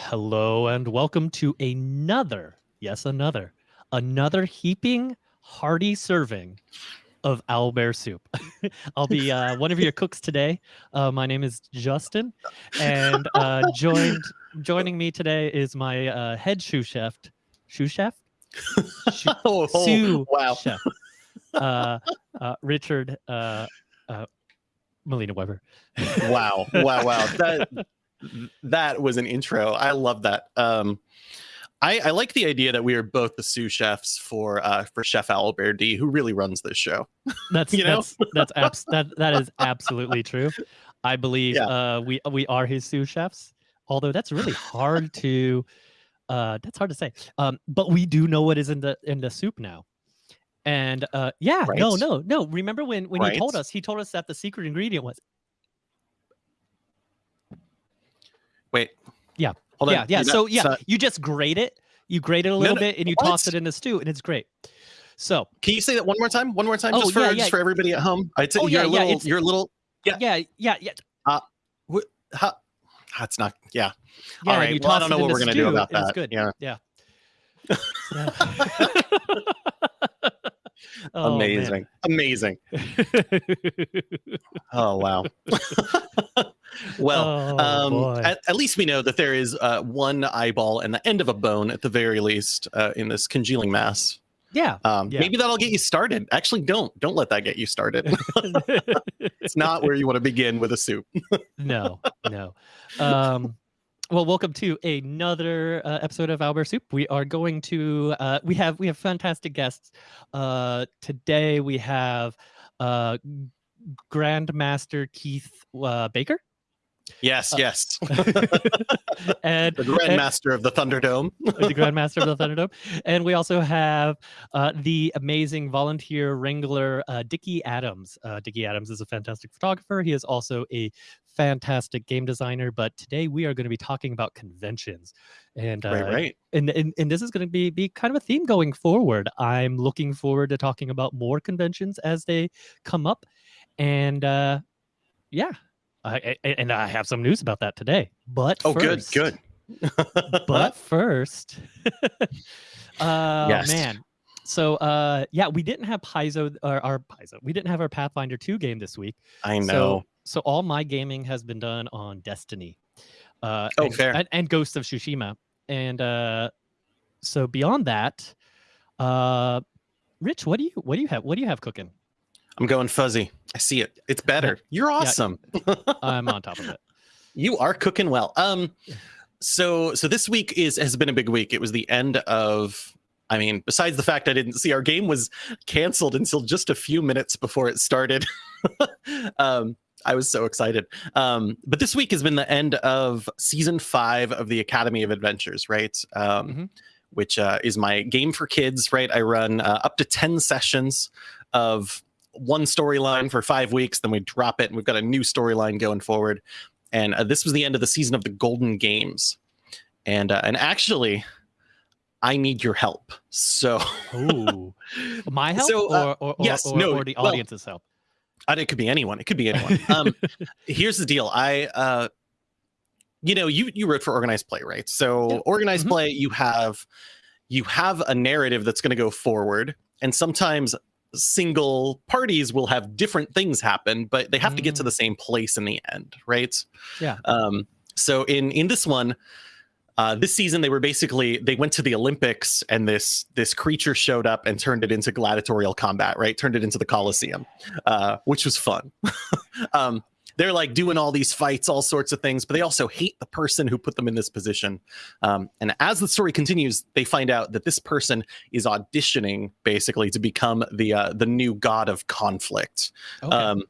Hello and welcome to another, yes, another, another heaping hearty serving of owlbear soup. I'll be uh, one of your cooks today. Uh, my name is Justin, and uh, joined joining me today is my uh, head sous chef, sous chef, Sous- oh, oh, wow. chef, uh, uh, Richard uh, uh, Melina Weber. wow wow wow that that was an intro i love that um I, I like the idea that we are both the sous chefs for uh for chef d who really runs this show That's You know? that's that's that that is absolutely true. I believe Yeah. uh, we we are his sous chefs. Although that's really hard to uh, that's hard to say. Um, but we do know what is in the in the soup now. And uh, yeah, no, Right. no, no. Remember when when he told us? He told us that the secret ingredient was wait Yeah. hold on yeah, yeah. You're So yeah, not- you just grate it. You grate it a little no, bit, and you what? toss it in the stew, and it's great. So can you say that one more time one more time Oh, just for yeah, just for everybody at home i'd say Oh, you're yeah, a yeah, little it's- you're a little Yeah. yeah, yeah, yeah. Uh, ha, that's not yeah Yeah, all you well i don't know what we're gonna do about and it's good. yeah Yeah. Oh, man. amazing amazing oh wow well Oh, um, at, at least we know that there is uh, one eyeball and the end of a bone at the very least uh, in this congealing mass. yeah. Um, Yeah. Maybe that'll get you started. Actually, don't don't let that get you started. it's not where you want to begin with a soup. no, no. Um, well, welcome to another uh, episode of Owlbear Soup. We are going to uh, we have we have fantastic guests. Uh, today we have uh, Grandmaster Keith uh, Baker Yes, Uh, yes. and the Grandmaster of the Thunderdome. the Grandmaster of the Thunderdome. And we also have uh, the amazing volunteer wrangler, uh, Dickie Adams. Uh, Dickie Adams is a fantastic photographer. He is also a fantastic game designer. But today we are going to be talking about conventions. And, uh, right, right. and, and, and this is going to be, be kind of a theme going forward. I'm looking forward to talking about more conventions as they come up. And uh, yeah. I, I, and I have some news about that today. But Oh, first, good, good. but first uh Yes. man so uh yeah we didn't have paizo or our paizo we didn't have our pathfinder 2 game this week I know. so so all my gaming has been done on destiny uh Oh, and, fair. and, and ghost of tsushima and uh so beyond that uh rich what do you what do you have what do you have cooking I'm going fuzzy. I see it. It's better. You're awesome. i'm on top of it You are cooking well. Um, so so this week is has been a big week. It was the end of. I mean, besides the fact I didn't see our game was canceled until just a few minutes before it started. um, I was so excited. Um, but this week has been the end of season five of the Academy of Adventures, right? Um, Mhm. Which uh, is my game for kids, right? I run uh, up to 10 sessions of one storyline for five weeks, then we drop it, and we've got a new storyline going forward. And uh, this was the end of the season of the Golden Games, and uh, and actually, I need your help. So Ooh. my help So, uh, or, or, or, yes, or, no, or the well, audience's help it could be anyone. It could be anyone. Um, here's the deal. I, uh, you know, you you wrote for organized play, right? So Yeah. organized Mhm. play, you have you have a narrative that's going to go forward, and sometimes single parties will have different things happen, but they have to get to Mm. the same place in the end, right? Yeah. Um, so in in this one, uh, this season they were basically they went to the Olympics and this this creature showed up and turned it into gladiatorial combat, right? Turned it into the Colosseum, uh, which was fun. um, they're like doing all these fights, all sorts of things, but they also hate the person who put them in this position. Um, and as the story continues, they find out that this person is auditioning basically to become the uh, the new god of conflict. okay. Um,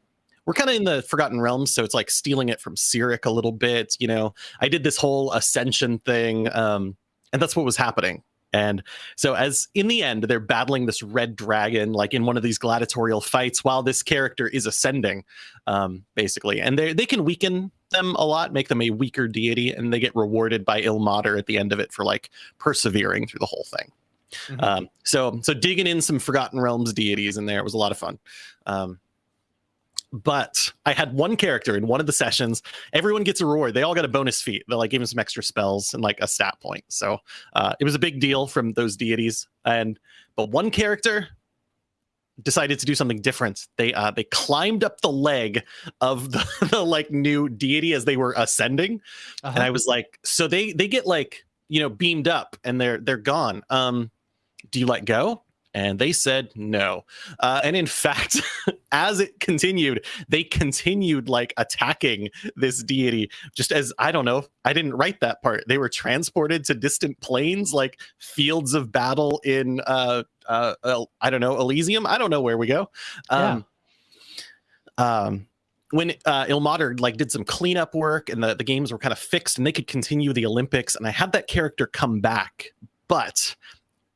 we're kind of in the Forgotten Realms, so it's like stealing it from Cyric a little bit. You know, I did this whole ascension thing, um, and that's what was happening. And so, as in the end, they're battling this red dragon, like in one of these gladiatorial fights, while this character is ascending, um, basically. And they they can weaken them a lot, make them a weaker deity, and they get rewarded by Ilmater at the end of it for like persevering through the whole thing. Mhm. Um, so so digging in some Forgotten Realms deities in there was a lot of fun. Um, but I had one character in one of the sessions. Everyone gets a reward. They all got a bonus feat. They like gave him some extra spells and like a stat point. So uh, it was a big deal from those deities. And but one character decided to do something different. They uh, they climbed up the leg of the, the like new deity as they were ascending, Uh-huh. and I was like, so they they get like you know beamed up and they're they're gone. Um, do you let go? And they said no. Uh, and in fact, as it continued, they continued like attacking this deity. Just as I don't know, I didn't write that part. They were transported to distant planes, like fields of battle in uh, uh, I don't know Elysium. I don't know where we go. Um, um, when uh, Ilmater like did some cleanup work and the, the games were kind of fixed and they could continue the Olympics, and I had that character come back, but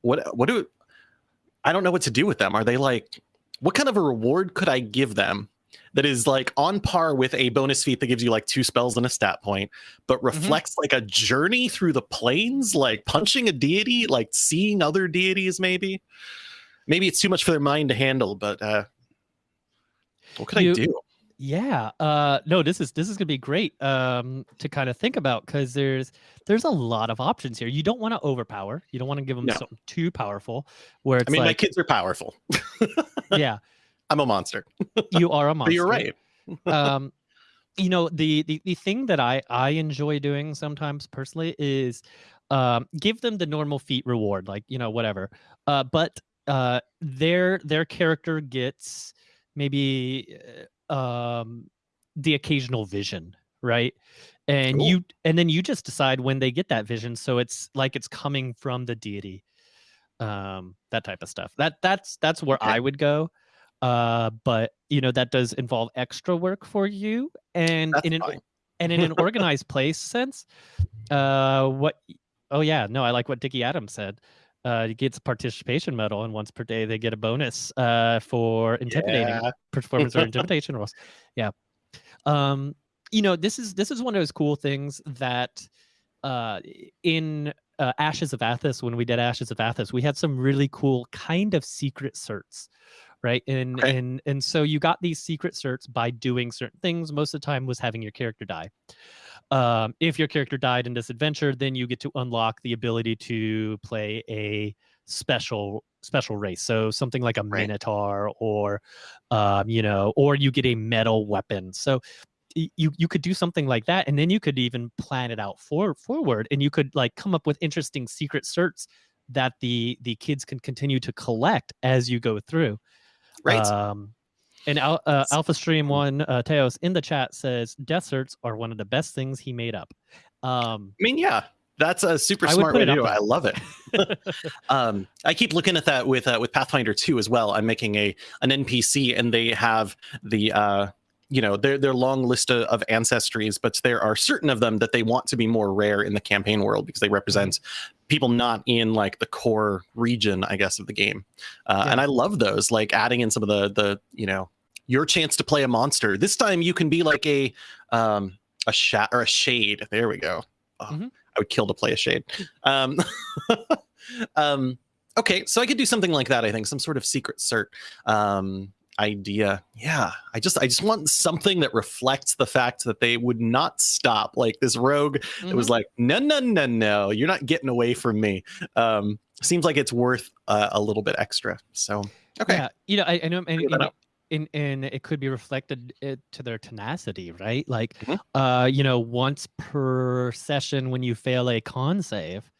what what do I don't know what to do with them. Are they like what kind of a reward could I give them that is like on par with a bonus feat that gives you like two spells and a stat point, but reflects like a journey through the planes, like punching a deity, like seeing other deities, maybe? Maybe it's too much for their mind to handle, but uh what could You- I do? Yeah. Uh no, this is this is gonna be great um to kind of think about because there's there's a lot of options here. You don't want to overpower. You don't want to give them No. something too powerful where it's I mean, my kids are powerful. yeah, I'm a monster. you are a monster. But you're right. um you know the, the the thing that i i enjoy doing sometimes personally is um give them the normal feat reward like you know whatever uh but uh their their character gets maybe uh, um the occasional vision right and Cool. you and then you just decide when they get that vision so it's like it's coming from the deity um that type of stuff that that's that's where Okay. i would go uh but you know that does involve extra work for you and That's in an fine. and in an organized place sense uh what oh yeah no i like what dickie adams said uh gets a participation medal and once per day they get a bonus uh for intimidating Yeah. performance or intimidation rolls. Yeah. Um you know this is this is one of those cool things that uh in uh, ashes of athas when we did ashes of athas we had some really cool kind of secret certs right? And Okay. and and so you got these secret certs by doing certain things. Most of the time was having your character die um, if your character died in this adventure then you get to unlock the ability to play a special special race so something like a Right. minotaur or um, you know or you get a metal weapon so you you could do something like that and then you could even plan it out for forward and you could like come up with interesting secret certs that the the kids can continue to collect as you go through Right. um, and Al, uh, Alpha Stream One uh, Teos in the chat says death certs are one of the best things he made up. Um, I mean, yeah, that's a super I smart way to do it. I love it. um, I keep looking at that with uh, with Pathfinder 2 as well. I'm making a an NPC, and they have the uh, you know their their long list of, of ancestries, but there are certain of them that they want to be more rare in the campaign world because they represent people not in like the core region, I guess, of the game. Uh, Yeah. And I love those, like adding in some of the the you know your chance to play a monster. This time you can be like a um a shat or a shade. There we go. Oh, Mhm. I would kill to play a shade. Um, um, okay, so I could do something like that. I think some sort of secret cert um, idea. Yeah, I just I just want something that reflects the fact that they would not stop. Like this rogue, it Mm-hmm. was like, no, no, no, no, you're not getting away from me. Um, seems like it's worth uh, a little bit extra. So okay, Yeah, you know, I, I know, and, Figure that and, and, and it could be reflected uh, to their tenacity, right? Like, Mhm. uh, you know, once per session when you fail a con save,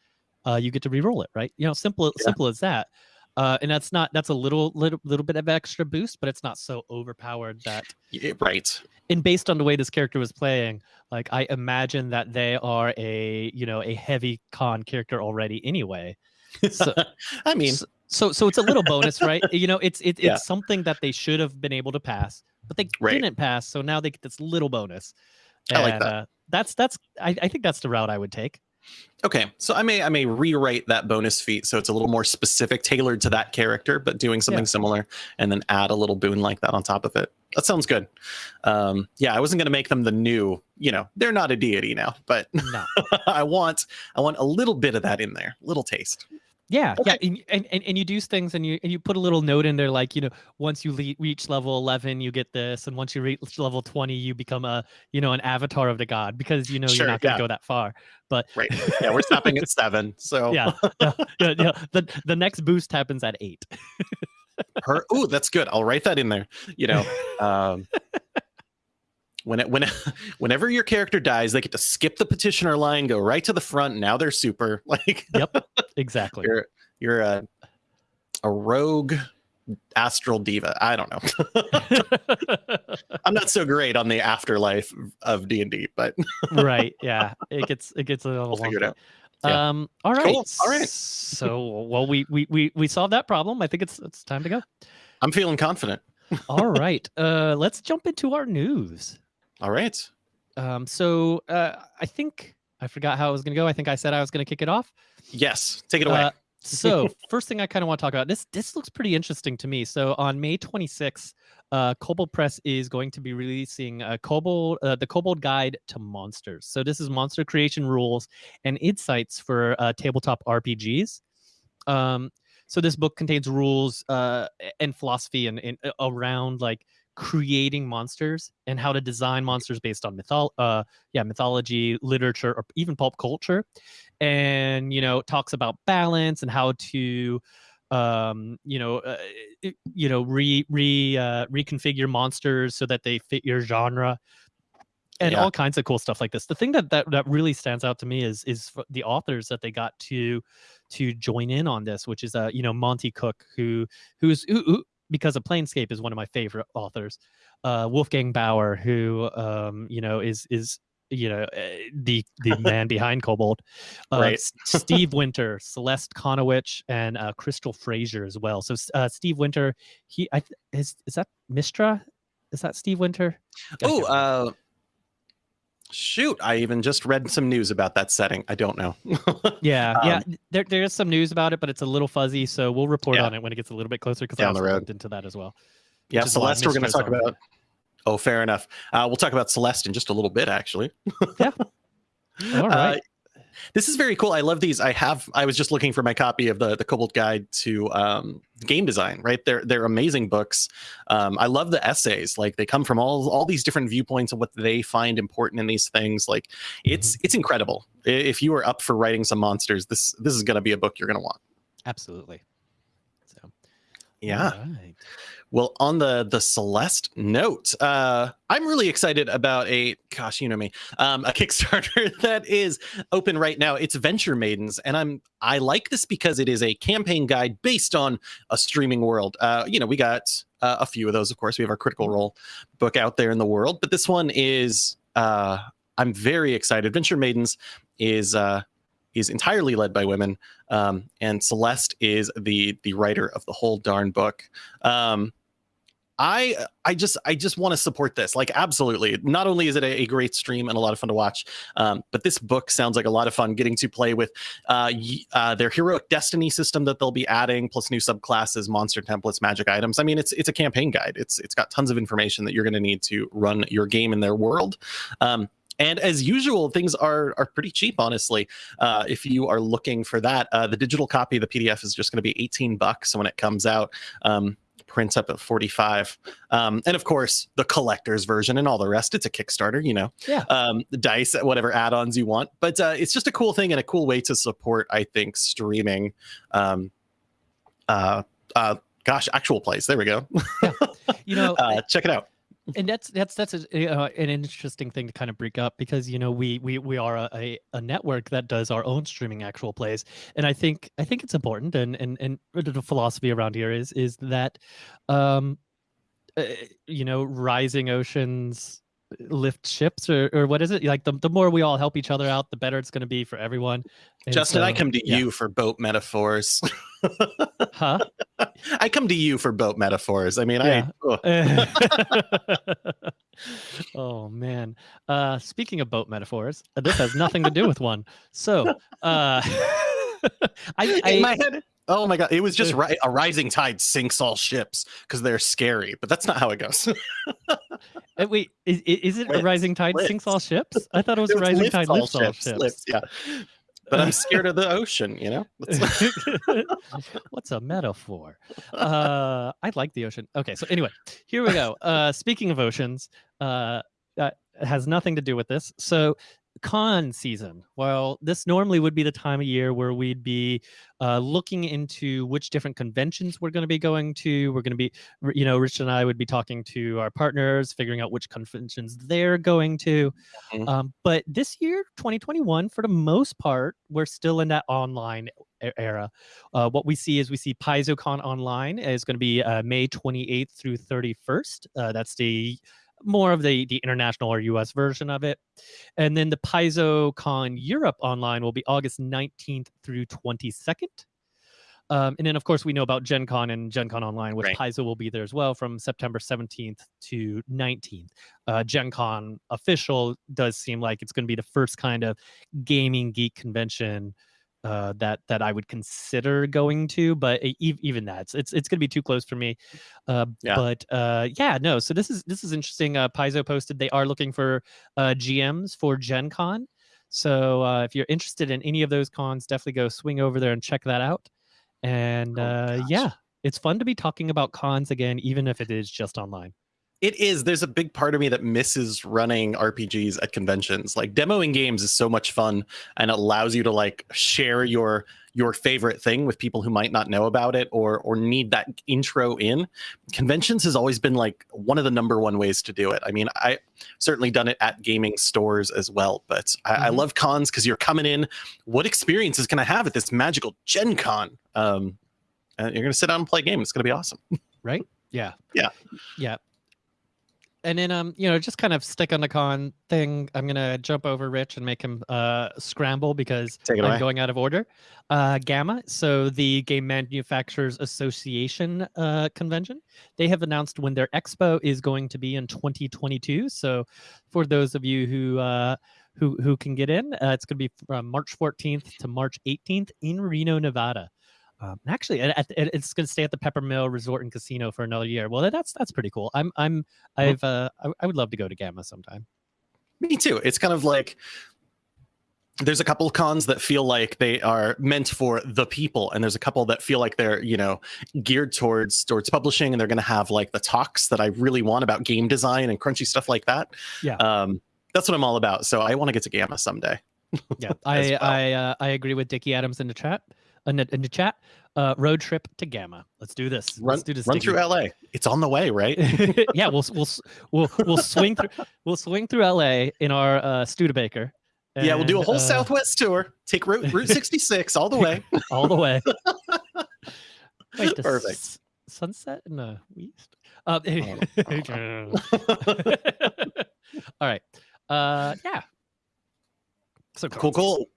uh, you get to re-roll it, right? You know, simple, Yeah. simple as that. Uh, and that's not that's a little little little bit of extra boost, but it's not so overpowered that. Yeah, right. And based on the way this character was playing, like I imagine that they are a you know a heavy con character already anyway. So, I mean, S- so so it's a little bonus right you know it's it, it's Yeah. something that they should have been able to pass but they Right. didn't pass so now they get this little bonus I like that. uh, that's that's I, I think that's the route i would take Okay, so I may I may rewrite that bonus feat so it's a little more specific, tailored to that character, but doing something similar, and then add a little boon like that on top of it. That sounds good. Um, yeah, I wasn't going to make them the new. You know, they're not a deity now, but no I want I want a little bit of that in there, little taste. Yeah, Okay. yeah, and, and and and you do things, and you and you put a little note in there, like you know, once you le- reach level eleven, you get this, and once you reach level twenty, you become a you know an avatar of the god because you know Sure, you're not going to yeah. go that far. But Right. Yeah, we're stopping at seven. So yeah, yeah, yeah, yeah, the the next boost happens at eight. her ooh, that's good. I'll write that in there. You know, um when it, when whenever your character dies, they get to skip the petitioner line, go right to the front. Now they're super. Like Yep, exactly. you're you're a a rogue astral deva. I don't know. I'm not so great on the afterlife of D and D, but right yeah it gets it gets a little We'll. Yeah. um all right Cool, all right. so well we we we we solved that problem i think it's it's time to go I'm feeling confident. all right uh let's jump into our news All right. um so uh i think i forgot how i was gonna go i think i said i was gonna kick it off Yes, take it away. Uh, so first thing I kind of want to talk about this. This looks pretty interesting to me. So on May 26th, uh, Kobold Press is going to be releasing a Kobold, uh, the Kobold Guide to Monsters. So this is monster creation rules and insights for uh, tabletop RPGs. Um, so this book contains rules uh, and philosophy and, and uh, around like creating monsters and how to design monsters based on mythol uh yeah mythology literature or even pulp culture. And you know talks about balance and how to um you know uh, you know re re uh, reconfigure monsters so that they fit your genre and Yeah. all kinds of cool stuff like this. The thing that, that that really stands out to me is is the authors that they got to to join in on this which is uh you know monty cook who who's who, who because of planescape is one of my favorite authors uh Wolfgang Baur who um you know is is you know uh, the the man behind kobold uh, Right. Steve winter celeste Conowitch, and uh crystal Frasier as well. So uh steve winter he i is is that Mystara? Is that steve winter? Oh, uh, shoot! I even just read some news about that setting. I don't know. Yeah, yeah. Um, There, there is some news about it, but it's a little fuzzy. So we'll report Yeah. on it when it gets a little bit closer because I also road. looked into that as well. yeah, Celeste. We're going to talk about. Oh, fair enough. Uh, we'll talk about Celeste in just a little bit, actually. All Uh, right. This is very cool. I love these. I have. I was just looking for my copy of the the Kobold Guide to um, game design. Right, they're they're amazing books. Um, I love the essays. Like they come from all all these different viewpoints of what they find important in these things. Like it's it's incredible. If you are up for writing some monsters, this this is going to be a book you're going to want. Absolutely. So Yeah. all right. Well, on the the Celeste note, uh, I'm really excited about a gosh, you know me, um, a Kickstarter that is open right now. It's Venture Maidens, and I'm I like this because it is a campaign guide based on a streaming world. Uh, you know, we got uh, a few of those, of course. We have our Critical Role book out there in the world, but this one is uh, I'm very excited. Venture Maidens is uh, is entirely led by women, um, and Celeste is the the writer of the whole darn book. Um, I I just I just want to support this. Like absolutely. Not only is it a, a great stream and a lot of fun to watch, um, but this book sounds like a lot of fun getting to play with uh, uh, their heroic destiny system that they'll be adding, plus new subclasses, monster templates, magic items. I mean, it's it's a campaign guide. It's it's got tons of information that you're going to need to run your game in their world. Um, and as usual, things are are pretty cheap, honestly. Uh, if you are looking for that, uh, the digital copy, the PDF, is just going to be 18 bucks when it comes out. Um, prints up at 45 um, and of course the collector's version and all the rest it's a kickstarter you know? Yeah. um, the dice whatever add-ons you want. But uh, it's just a cool thing and a cool way to support i think streaming um, uh, uh, gosh actual plays. There we go. You know, uh, check it out and that's that's that's a, uh, an interesting thing to kind of break up because you know we we we are a, a, a network that does our own streaming actual plays. And i think i think it's important and and and the philosophy around here is is that um uh, you know rising oceans lift ships or, or what is it like the, the more we all help each other out the better it's going to be for everyone And justin i come to yeah. you for boat metaphors huh i come to you for boat metaphors i mean Yeah. i oh man. Uh speaking of boat metaphors, this has nothing to do with one. So uh I, in I my head oh my god it was just ri- a rising tide sinks all ships because they're scary but that's not how it goes uh, wait, is, is it a rising tide sinks all ships? I thought it was It a rising lifts tide all lifts all ships, ships. yeah but I'm scared of the ocean. You know. What's a metaphor? Uh, I like the ocean. Okay, so anyway, here we go. Uh, speaking of oceans, uh, that has nothing to do with this. So con season. Well, this normally would be the time of year where we'd be uh, looking into which different conventions we're going to be going to. We're going to be, you know, Rich and I would be talking to our partners, figuring out which conventions they're going to. Mm-hmm. Um, but this year, 2021, for the most part, we're still in that online era. Uh, what we see is we see PaizoCon online is going to be uh, May 28th through 31st. Uh, that's the more of the the international or US version of it. And then the PaizoCon Europe online will be August 19th through 22nd. Um, and then, of course, we know about Gen Con and Gen Con Online, which right. Paizo will be there as well from September 17th to 19th. Uh, Gen Con official does seem like it's going to be the first kind of gaming geek convention uh, that that I would consider going to, but even that it's it's, it's going to be too close for me. Uh, yeah. But uh, yeah, no. So this is this is interesting. Uh, Paizo posted they are looking for uh, GMs for Gen Con. So uh, if you're interested in any of those cons, definitely go swing over there and check that out. And oh, uh, yeah, it's fun to be talking about cons again, even if it is just online it is there's a big part of me that misses running rpgs at conventions. Like demoing games is so much fun and it allows you to like share your your favorite thing with people who might not know about it or or need that intro in. Conventions has always been like one of the number one ways to do it. I mean i certainly done it at gaming stores as well but i, mm-hmm. I love cons because you're coming in. What experiences can i have at this magical gen con? Um and you're gonna sit down and play a game. It's gonna be awesome. Right? Yeah. Yeah. Yeah and then um you know just kind of stick on the con thing. I'm gonna jump over rich and make him uh scramble because i'm away. going out of order. Uh GAMA. So the game manufacturers association uh convention they have announced when their expo is going to be in 2022 so for those of you who uh who who can get in uh, it's going to be from march 14th to march 18th in reno nevada um, actually, it, it, it's going to stay at the Peppermill Resort and Casino for another year. Well, that's that's pretty cool. I'm I'm. I've uh, I, I would love to go to GAMA sometime. Me too. It's kind of like there's a couple of cons that feel like they are meant for the people and there's a couple that feel like they're you know geared towards towards publishing and they're going to have like the talks that i really want about game design and crunchy stuff like that yeah um that's what i'm all about so i want to get to GAMA someday yeah i well. i uh, i agree with dickie adams in the chat in the, in the chat. Uh, road trip to GAMA. Let's do this. Run, Let's do this. Run through LA. It's on the way, right? yeah, we'll we'll we'll we'll swing through we'll swing through LA in our uh, Studebaker. And, yeah, we'll do a whole uh, Southwest tour. Take Route Route 66 all the way. all the way. Wait, Perfect. S- sunset in the east. Uh, all right. Uh, yeah. So cool, cool.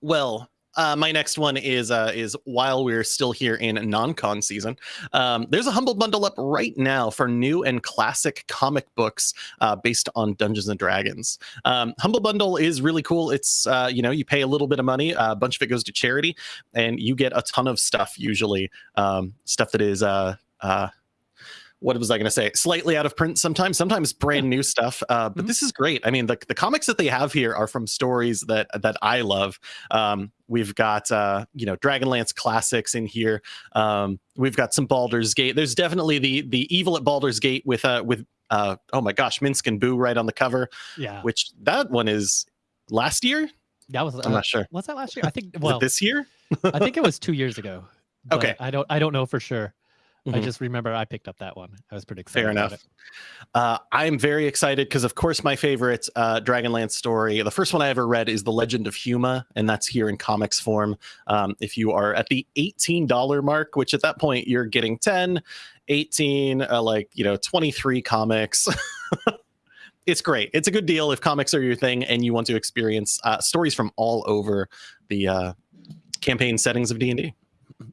Well, uh, my next one is uh, is while we're still here in non-con season, um, there's a humble bundle up right now for new and classic comic books uh, based on Dungeons and Dragons. Um, humble bundle is really cool. It's uh, you know you pay a little bit of money, a bunch of it goes to charity, and you get a ton of stuff. Usually, um, stuff that is uh, uh, what was I going to say? Slightly out of print sometimes, sometimes brand new stuff. Uh, but mm-hmm. this is great. I mean, the, the comics that they have here are from stories that that I love. Um, we've got uh, you know Dragonlance classics in here. Um, we've got some Baldur's Gate. There's definitely the the evil at Baldur's Gate with uh with uh oh my gosh, Minsc and Boo right on the cover. Yeah, which that one is last year. That was I'm not sure. Was that last year? I think. Well, this year. I think it was two years ago. Okay. I don't. I don't know for sure. Mm-hmm. I just remember I picked up that one. I was pretty excited. Fair enough. Uh, I'm very excited because, of course, my favorite uh, Dragonlance story, the first one I ever read, is The Legend of Huma, and that's here in comics form. Um, if you are at the $18 mark, which at that point you're getting 10, 18, uh, like, you know, 23 comics. it's great. It's a good deal if comics are your thing and you want to experience uh, stories from all over the uh, campaign settings of D&D.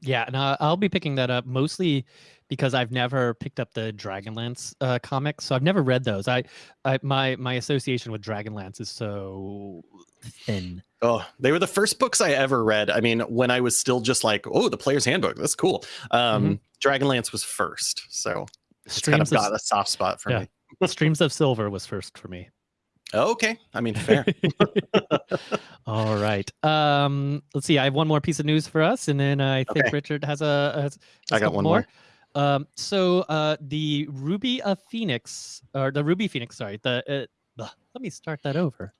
Yeah, and uh, I'll be picking that up mostly because I've never picked up the Dragonlance uh, comics, so I've never read those. I, I my my association with Dragonlance is so thin. Oh, they were the first books I ever read. I mean, when I was still just like, oh, the Player's Handbook, that's cool. Um, mm-hmm. Dragonlance was first, so Streams kind of got a soft spot for yeah. me. Streams of Silver was first for me. Okay, I mean fair. All right. Um, let's see. I have one more piece of news for us, and then I think Okay. Richard has a. Has, has I got one more. Um, so uh, the Ruby of Phoenix, or the Ruby Phoenix, sorry, the uh, let me start that over.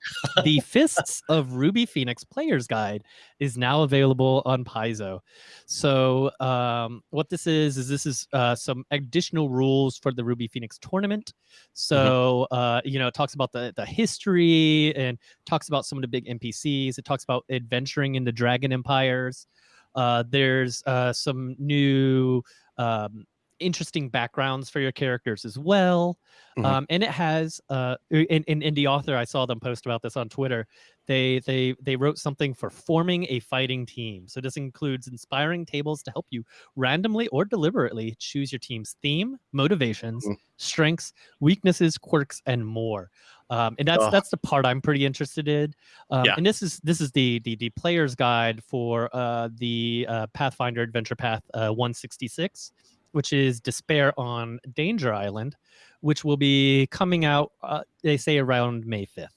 the Fists of Ruby Phoenix Player's Guide is now available on Paizo. So um, what this is is this is uh, some additional rules for the Ruby Phoenix tournament. So uh, you know, it talks about the the history and talks about some of the big NPCs. It talks about adventuring in the Dragon Empires. Uh, there's uh, some new um, interesting backgrounds for your characters as well. Mhm. Um, and it has uh, in, in, in the author, I saw them post about this on Twitter. They they they wrote something for forming a fighting team. So this includes inspiring tables to help you randomly or deliberately choose your team's theme, motivations, Mhm. strengths, weaknesses, quirks, and more. Um, and that's that's the part I'm pretty interested in. Um, Yeah. And this is this is the the the player's guide for uh, the uh, Pathfinder Adventure Path uh, 166, which is Despair on Danger Island, which will be coming out. Uh, they say around May 5th.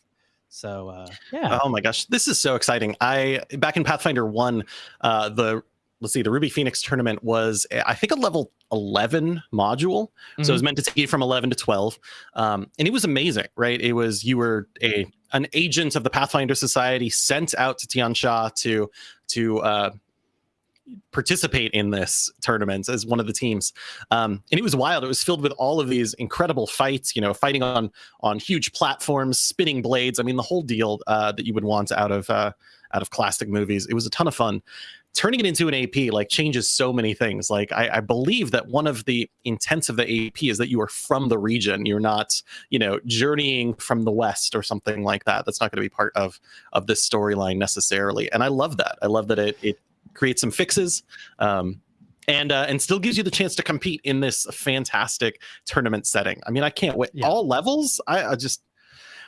So uh, yeah, Oh my gosh, this is so exciting! I back in Pathfinder One, uh, the let's see, the Ruby Phoenix tournament was I think a level eleven module, so it was meant to take you from eleven to twelve, um, and it was amazing, right? It was you were a an agent of the Pathfinder Society sent out to Tian Xia to to uh, participate in this tournament as one of the teams. Um, and it was wild. It was filled with all of these incredible fights you know fighting on on huge platforms spinning blades. I mean the whole deal uh, that you would want out of uh, out of classic movies. It was a ton of fun. Turning it into an ap like changes so many things. Like I, I believe that one of the intents of the ap is that you are from the region. You're not you know journeying from the west or something like that. That's not going to be part of of this storyline necessarily. And i love that. I love that it it creates some fixes um, and uh, and still gives you the chance to compete in this fantastic tournament setting. I mean, I can't wait. Yeah. All levels, I, I just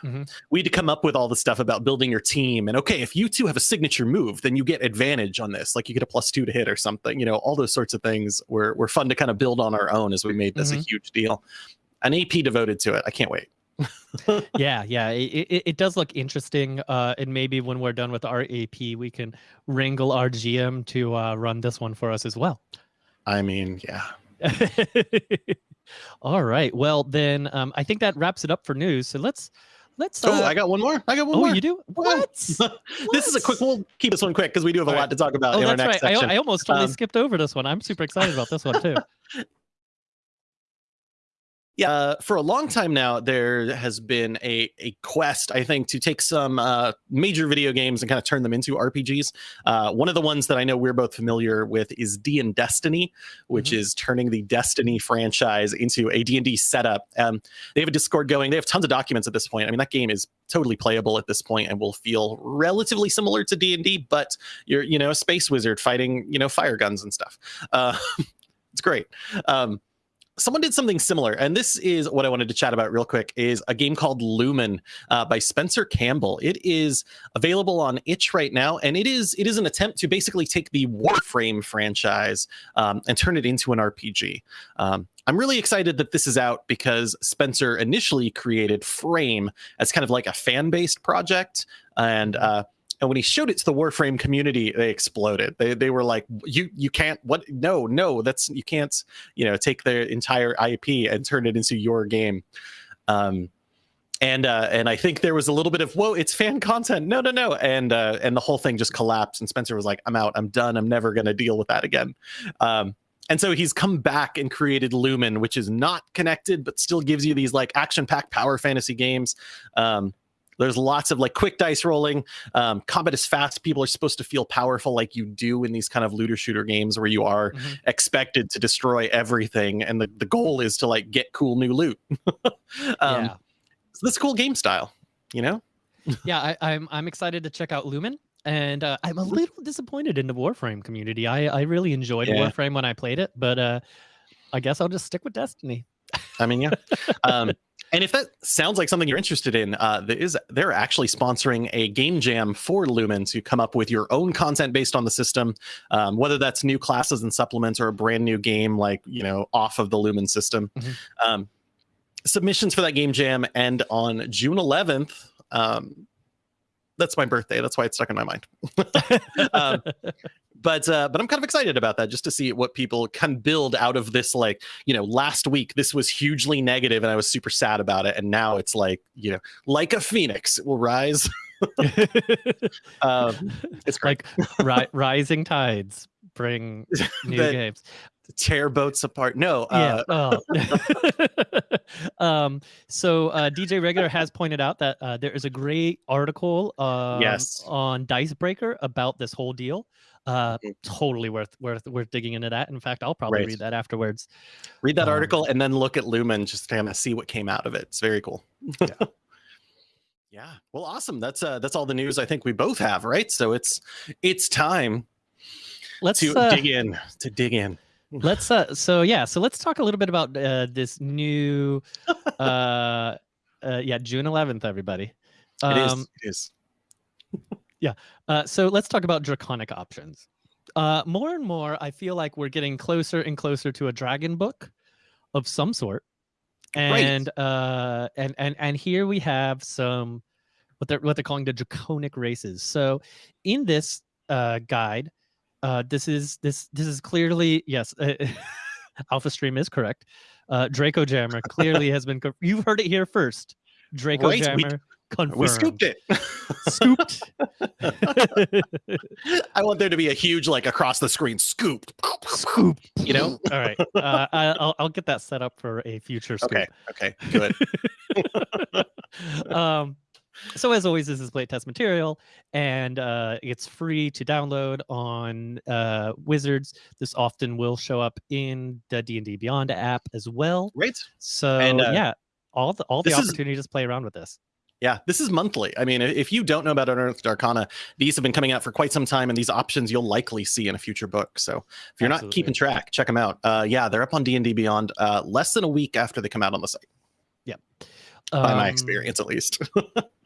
Mhm. we had to come up with all the stuff about building your team. And okay, if you two have a signature move, then you get advantage on this. Like you get a plus two to hit or something. You know, all those sorts of things were were fun to kind of build on our own as we made this a huge deal. An AP devoted to it. I can't wait. yeah, yeah. It, it, it does look interesting. Uh, and maybe when we're done with our AP, we can wrangle our GM to uh, run this one for us as well. I mean, yeah. All right. Well, then um, I think that wraps it up for news. So let's let's. oh, uh, I got one more. I got one oh, more. you do Yeah. what? this is a quick. What? We'll keep this one quick because we do have a lot right. to talk about Oh, in our that's next right. I. I almost totally Um, skipped over this one. I'm super excited about this one too. Yeah, uh, for a long time now, there has been a, a quest, I think, to take some uh, major video games and kind of turn them into RPGs. Uh, one of the ones that I know we're both familiar with is D and Destiny, which Mhm. is turning the Destiny franchise into a D&D setup. Um, they have a Discord going. They have tons of documents at this point. I mean, that game is totally playable at this point and will feel relatively similar to D&D, but you're, you know, a space wizard fighting, you know, fire guns and stuff. Uh, it's great. Um, someone did something similar and this is what i wanted to chat about real quick is a game called lumen uh, by spencer campbell. It is available on itch right now and it is it is an attempt to basically take the warframe franchise um, and turn it into an rpg um, i'm really excited that this is out because spencer initially created frame as kind of like a fan-based project and uh, and when he showed it to the Warframe community, they exploded. They they were like, "You you can't what? No no, that's you can't you know take their entire IP and turn it into your game." Um, and uh, and I think there was a little bit of whoa, it's fan content. No no no, and uh, and the whole thing just collapsed. And Spencer was like, "I'm out. I'm done. I'm never going to deal with that again." Um, and so he's come back and created Lumen, which is not connected, but still gives you these like action-packed power fantasy games. Um, there's lots of like quick dice rolling. Um, combat is fast. People are supposed to feel powerful like you do in these kind of looter shooter games where you are Mhm. expected to destroy everything, and the, the goal is to like get cool new loot. um, yeah. So this cool game style, you know? yeah, I, I'm I'm excited to check out Lumen, and uh, I'm a little disappointed in the Warframe community. I I really enjoyed Yeah. Warframe when I played it, but uh, I guess I'll just stick with Destiny. I mean, yeah. um, and if that sounds like something you're interested in, uh, there is they're actually sponsoring a game jam for Lumen to come up with your own content based on the system, um, whether that's new classes and supplements or a brand new game like you know off of the Lumen system. Mhm. Um, submissions for that game jam end on June 11th Um, that's my birthday. That's why it's stuck in my mind. um, but uh, but I'm kind of excited about that just to see what people can build out of this. Like you know, last week this was hugely negative and I was super sad about it, and now it's like you know, like a phoenix, it will rise. um, it's great. like ri- rising tides bring new games. Tear boats apart. No, Yeah. uh, oh. um, so uh, DJ Regular has pointed out that uh, there is a great article um, Yes. on Dicebreaker about this whole deal. Uh, Mhm. totally worth worth worth digging into that. In fact, I'll probably Right. read that afterwards. read that um, article and then look at Lumen just to kind of see what came out of it. It's very cool. Yeah. yeah. Well, awesome. That's uh that's all the news I think we both have, right? So it's it's time Let's to uh, dig in to dig in. Let's uh so yeah so let's talk a little bit about uh this new uh uh yeah june 11th everybody it is. um It is. Yeah, uh so let's talk about draconic options uh more and more i feel like we're getting closer and closer to a dragon book of some sort Right. and uh and and and here we have some what they're what they're calling the draconic races so in this uh guide uh this is this this is clearly yes alpha stream is correct uh draco jammer clearly has been you've heard it here first draco Right, we- jammer confirmed We scooped it. scooped I want there to be a huge like across the screen scooped. Scooped. You know? all right uh, I'll, I'll get that set up for a future scoop Okay. Okay. Good. um, so as always, this is playtest material, and uh, it's free to download on uh, Wizards. This often will show up in the D and D Beyond app as well. Right. So And, uh, yeah, all the all the this is- opportunities to play around with this. Yeah, this is monthly. I mean, if you don't know about Unearthed Arcana, these have been coming out for quite some time, and these options you'll likely see in a future book. So if you're not keeping track, check them out. Uh, yeah, they're up on D and D Beyond uh, less than a week after they come out on the site, Yeah. by my Um, experience at least.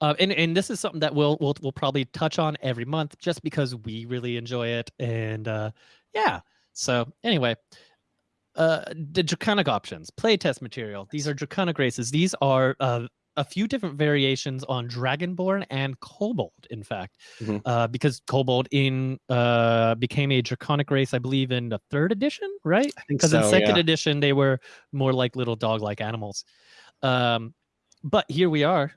Uh, and and this is something that we'll we'll we'll probably touch on every month, just because we really enjoy it, and uh, yeah. So anyway, uh, the draconic options, playtest material. These are draconic races. These are uh, a few different variations on Dragonborn and Kobold. In fact, Mhm. uh, because Kobold in uh, became a draconic race, I believe, in the third edition, right? Because so. in second yeah. edition they were more like little dog-like animals. Um, but here we are.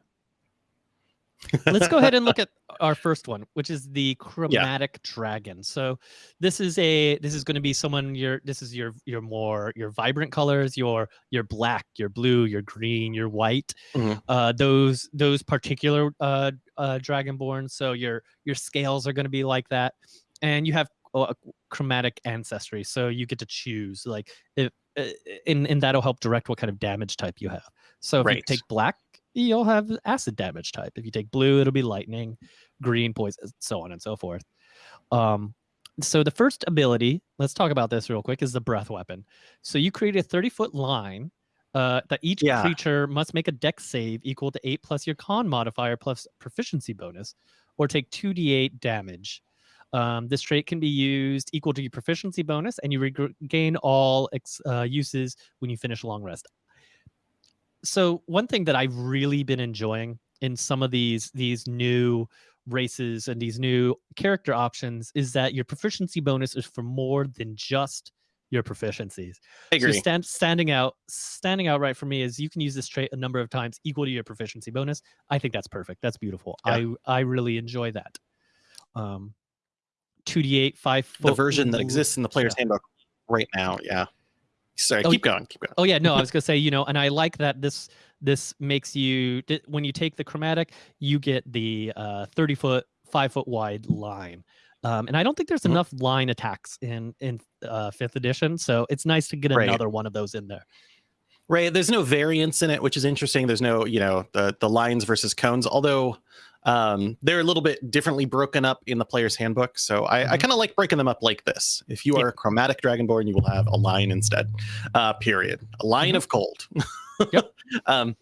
Let's go ahead and look at our first one, which is the chromatic dragon. So this is a this is going to be someone your this is your your more your vibrant colors, your your black, your blue, your green, your white. Mhm. Uh, those those particular uh, uh, dragonborn. So your your scales are going to be like that, and you have uh, chromatic ancestry. So you get to choose like if uh, and and that'll help direct what kind of damage type you have. So if you take black, you'll have acid damage type. If you take blue, it'll be lightning, green, poison, so on and so forth. Um, so the first ability, let's talk about this real quick, is the breath weapon. So you create a 30 foot line uh, that each Yeah. creature must make a dex save equal to eight plus your con modifier plus proficiency bonus, or take 2d8 damage. Um, this trait can be used equal to your proficiency bonus, and you regain all uh, uses when you finish a long rest. So one thing that I've really been enjoying in some of these these new races and these new character options is that your proficiency bonus is for more than just your proficiencies. I So stand, standing out, standing out right for me is you can use this trait a number of times equal to your proficiency bonus. I think that's perfect. That's beautiful. I I really enjoy that. Um, two d eight five the version that exists in the player's yeah. handbook right now. Yeah. Sorry, Oh, keep going. Keep going. Oh yeah, no, I was gonna say you know, and I like that this this makes you when you take the chromatic, you get the uh, thirty foot, five foot wide line. Um, and I don't think there's Mhm. enough line attacks in in uh, fifth edition, so it's nice to get Right. another one of those in there. Right. There's no variance in it, which is interesting. There's no, you know, the the lines versus cones, although um, they're a little bit differently broken up in the player's handbook. So I, I Mhm. kind of like breaking them up like this. If you are a chromatic dragonborn, you will have a line instead. Uh, period. A line Mhm. of cold. Yep. um,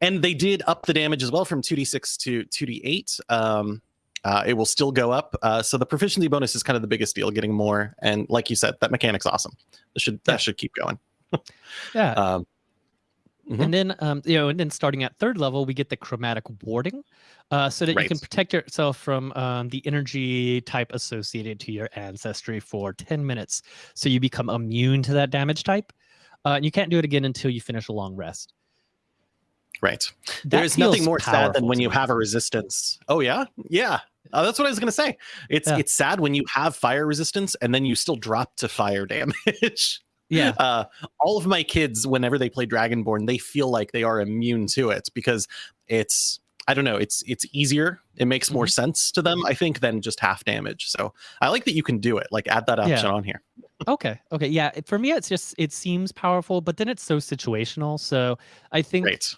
and they did up the damage as well from 2d6 to 2d8. Um, uh, it will still go up. Uh, so the proficiency bonus is kind of the biggest deal, getting more. And like you said, that mechanic's awesome. That should that Yeah. should keep going. Yeah, Um, Mhm. And then, um, you know, and then starting at third level, we get the chromatic warding, uh, so that you can protect yourself from um, the energy type associated to your ancestry for 10 minutes. So you become immune to that damage type. Uh, and you can't do it again until you finish a long rest. Right. That There's nothing more sad than when you have a resistance. Oh yeah, yeah. Uh, that's what I was gonna say. It's Yeah. it's sad when you have fire resistance and then you still drop to fire damage. Yeah. Uh, all of my kids, whenever they play Dragonborn, they feel like they are immune to it because it's I don't know, it's it's easier. It makes more Mm-hmm. sense to them, I think, than just half damage. So I like that you can do it. Like add that option Yeah. on here. Okay. Okay. Yeah. For me, it's just it seems powerful, but then it's so situational. So I think, Great.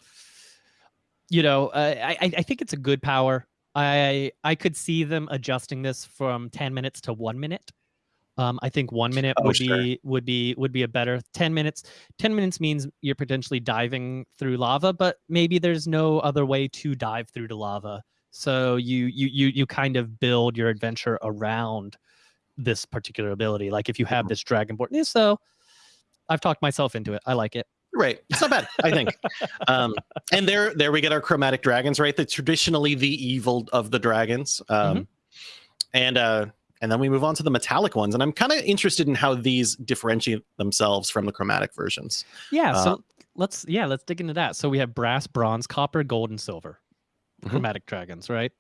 you know, uh, I I I think it's a good power. I I could see them adjusting this from ten minutes to one minute. Um, I think one minute Oh, would sure. be would be would be a better ten minutes. Ten minutes means you're potentially diving through lava, but maybe there's no other way to dive through the lava. So you you you you kind of build your adventure around this particular ability. Like if you have Mhm. this dragonborn, yeah, so I've talked myself into it. I like it. Right. It's not bad, I think. Um, and there, there we get our chromatic dragons, right? The traditionally the evil of the dragons. Um, Mhm. and uh, and then we move on to the metallic ones, and I'm kind of interested in how these differentiate themselves from the chromatic versions. Yeah. Uh, so let's yeah let's dig into that. So we have brass, bronze, copper, gold, and silver. Mhm. Chromatic dragons, right?